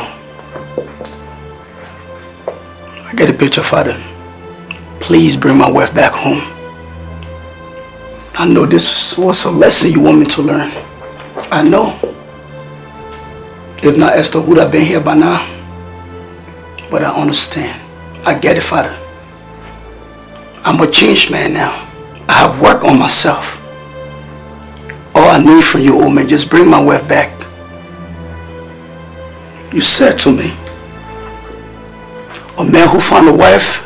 I get the picture, Father. Please bring my wife back home. I know this was a lesson you want me to learn. I know. If not, Esther would have been here by now. But I understand. I get it, Father. I'm a changed man now. I have work on myself. All I need from you, old man, just bring my wife back. You said to me, a man who found a wife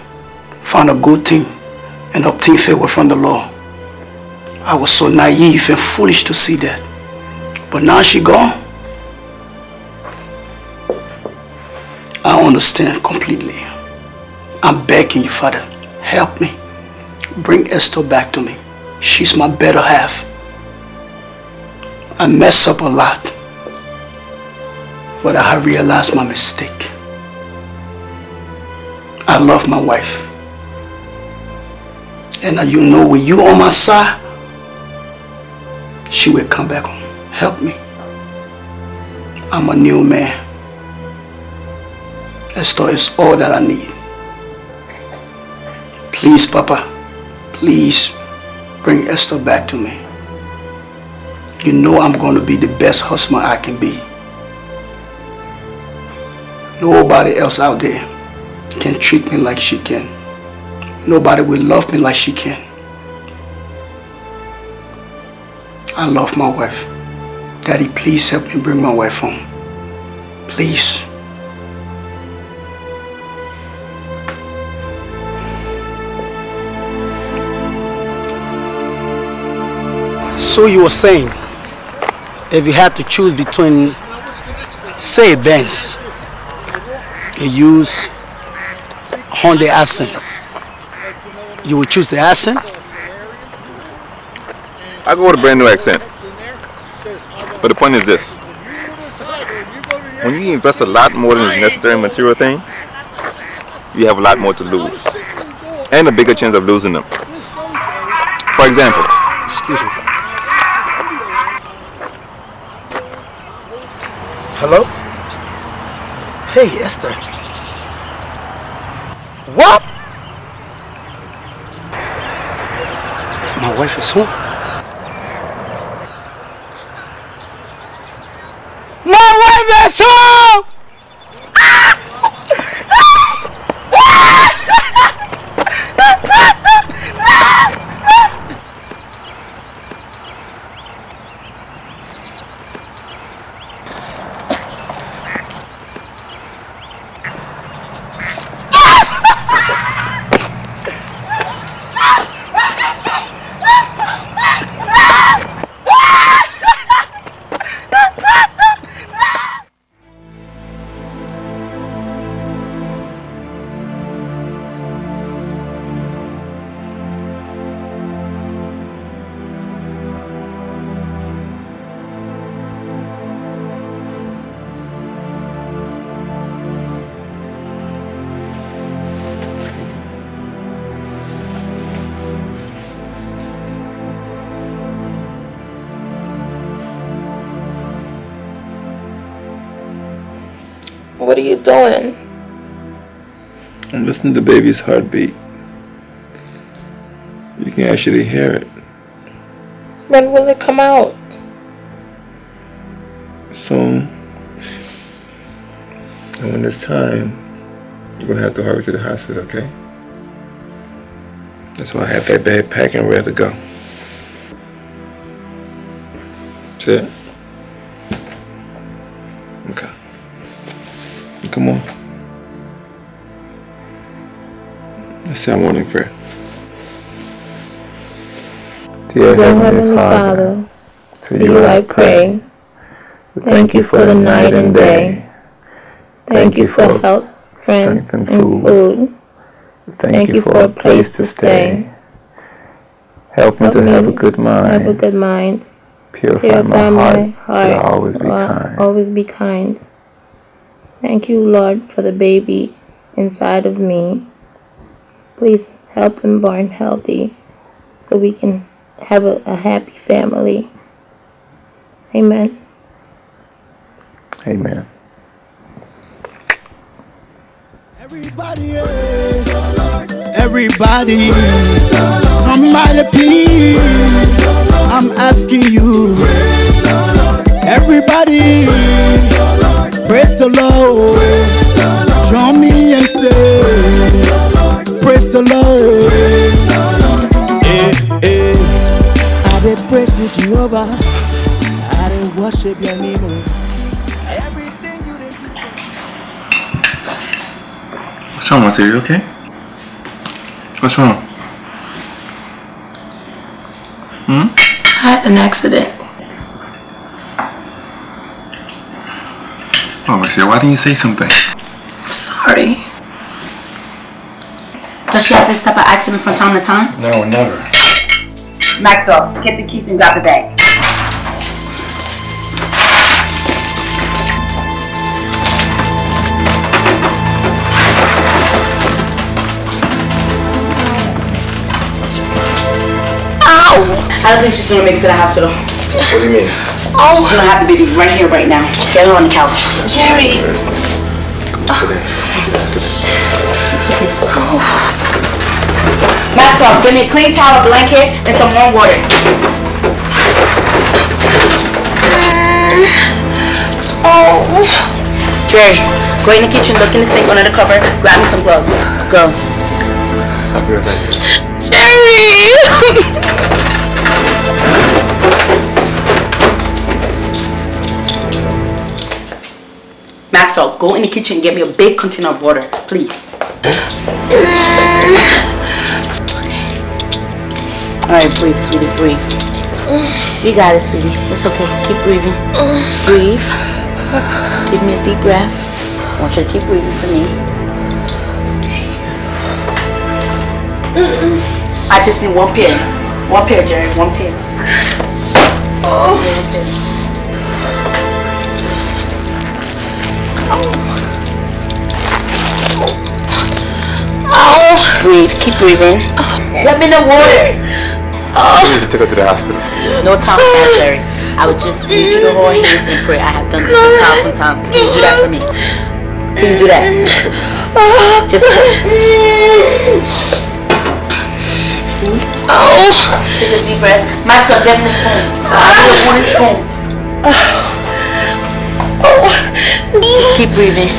found a good thing and obtained favor from the Lord. I was so naive and foolish to see that. But now she gone. I understand completely. I'm begging you, Father, help me. Bring Esther back to me. She's my better half. I mess up a lot. But I have realized my mistake. I love my wife. And now you know with you on my side, she will come back home. Help me. I'm a new man. Esther is all that I need. Please, Papa, please bring Esther back to me. You know I'm going to be the best husband I can be. Nobody else out there can treat me like she can. Nobody will love me like she can. I love my wife. Daddy, please help me bring my wife home. Please. So you were saying, if you had to choose between, say, Benz, you use Honda Accent, you would choose the Accent? I go with a brand new accent. But the point is this. When you invest a lot more than is necessary in material things, you have a lot more to lose. And a bigger chance of losing them. For example, Excuse me. Hello? Hey, Esther. What? My wife is home. What are you doing? I'm listening to baby's heartbeat. You can actually hear it. When will it come out? Soon. And when it's time, you're gonna have to hurry to the hospital, okay? That's why I have that bag packed and ready to go. That's it? Say our morning prayer. Dear Heavenly Father, to you I pray. Thank you for the night and day. Thank you for health, strength, and food. Thank you for a place to stay. Help me to have a good mind. Have a good mind. Purify my heart so I always be so I kind. Always be kind. Thank you, Lord, for the baby inside of me. Please help him born healthy so we can have a, a happy family. Amen. Amen. Everybody, somebody please, I'm asking you. Everybody, praise the Lord. Join me and say, praise the Lord. Eh, eh. I did praise you, Jehovah. I did worship your name. oh. What's wrong, Marcia? You okay? What's wrong? Hmm? I had an accident. Oh, Marcia, why didn't you say something? I'm sorry. Does she have this type of accident from time to time? No, never. Maxwell, get the keys and grab the bag. Ow! I don't think she's gonna make it to the hospital. What do you mean? Oh. She's gonna have the baby right here, right now. Get her on the couch. Jerry. Sit down. Sit down. Sit It's okay, it's okay. Maxwell, give me a clean towel, a blanket, and some warm water. Mm, oh. Jerry, go in the kitchen, look in the sink under the cover, grab me some gloves. Go. I'll be right back. Jerry! Maxwell, go in the kitchen and get me a big container of water, please. Alright, breathe, sweetie, breathe. You got it, sweetie. It's okay. Keep breathing. Breathe. Give me a deep breath. I want you to keep breathing for me. I just need one pair. One pair, Jerry. One pair. Oh. One pair. Oh. Breathe. Keep breathing. Let me know water. You need to take her to the hospital. No time for that, Jerry. I would just read you the whole hands and pray. I have done this a thousand times. Can you do that for me? Can you do that? Just Oh. Take a deep breath. Maxwell, give me the spoon. I need a wooden spoon. Just keep breathing.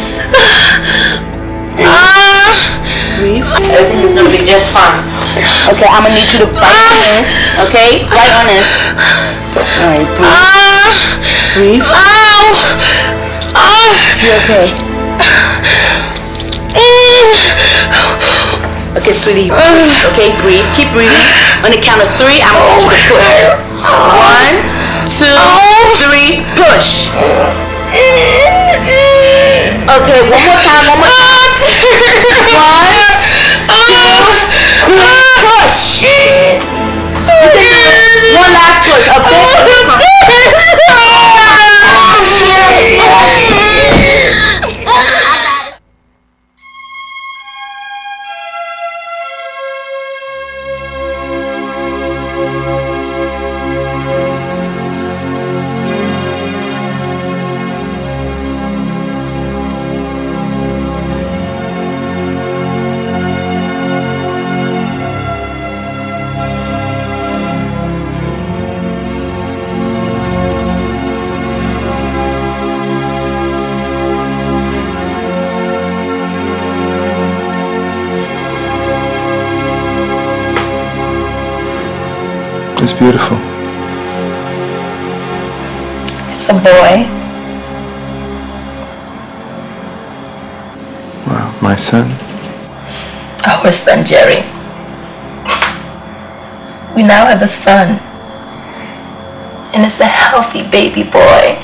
Ah. Breathe. Everything is gonna be just fine. Okay, I'm gonna need you to bite ah. on this. Okay, right on this. Alright, breathe. Ah. Breathe. You okay? Eh. Okay, sweetie. Okay, breathe. Keep breathing. On the count of three, I'm gonna need you to push. Oh. One, two, oh. three, push. Okay, one more time, one more time. One, two, push. You can do it. One last push. A It's beautiful. It's a boy. Wow, my son? Our son, Jerry. We now have a son. And it's a healthy baby boy.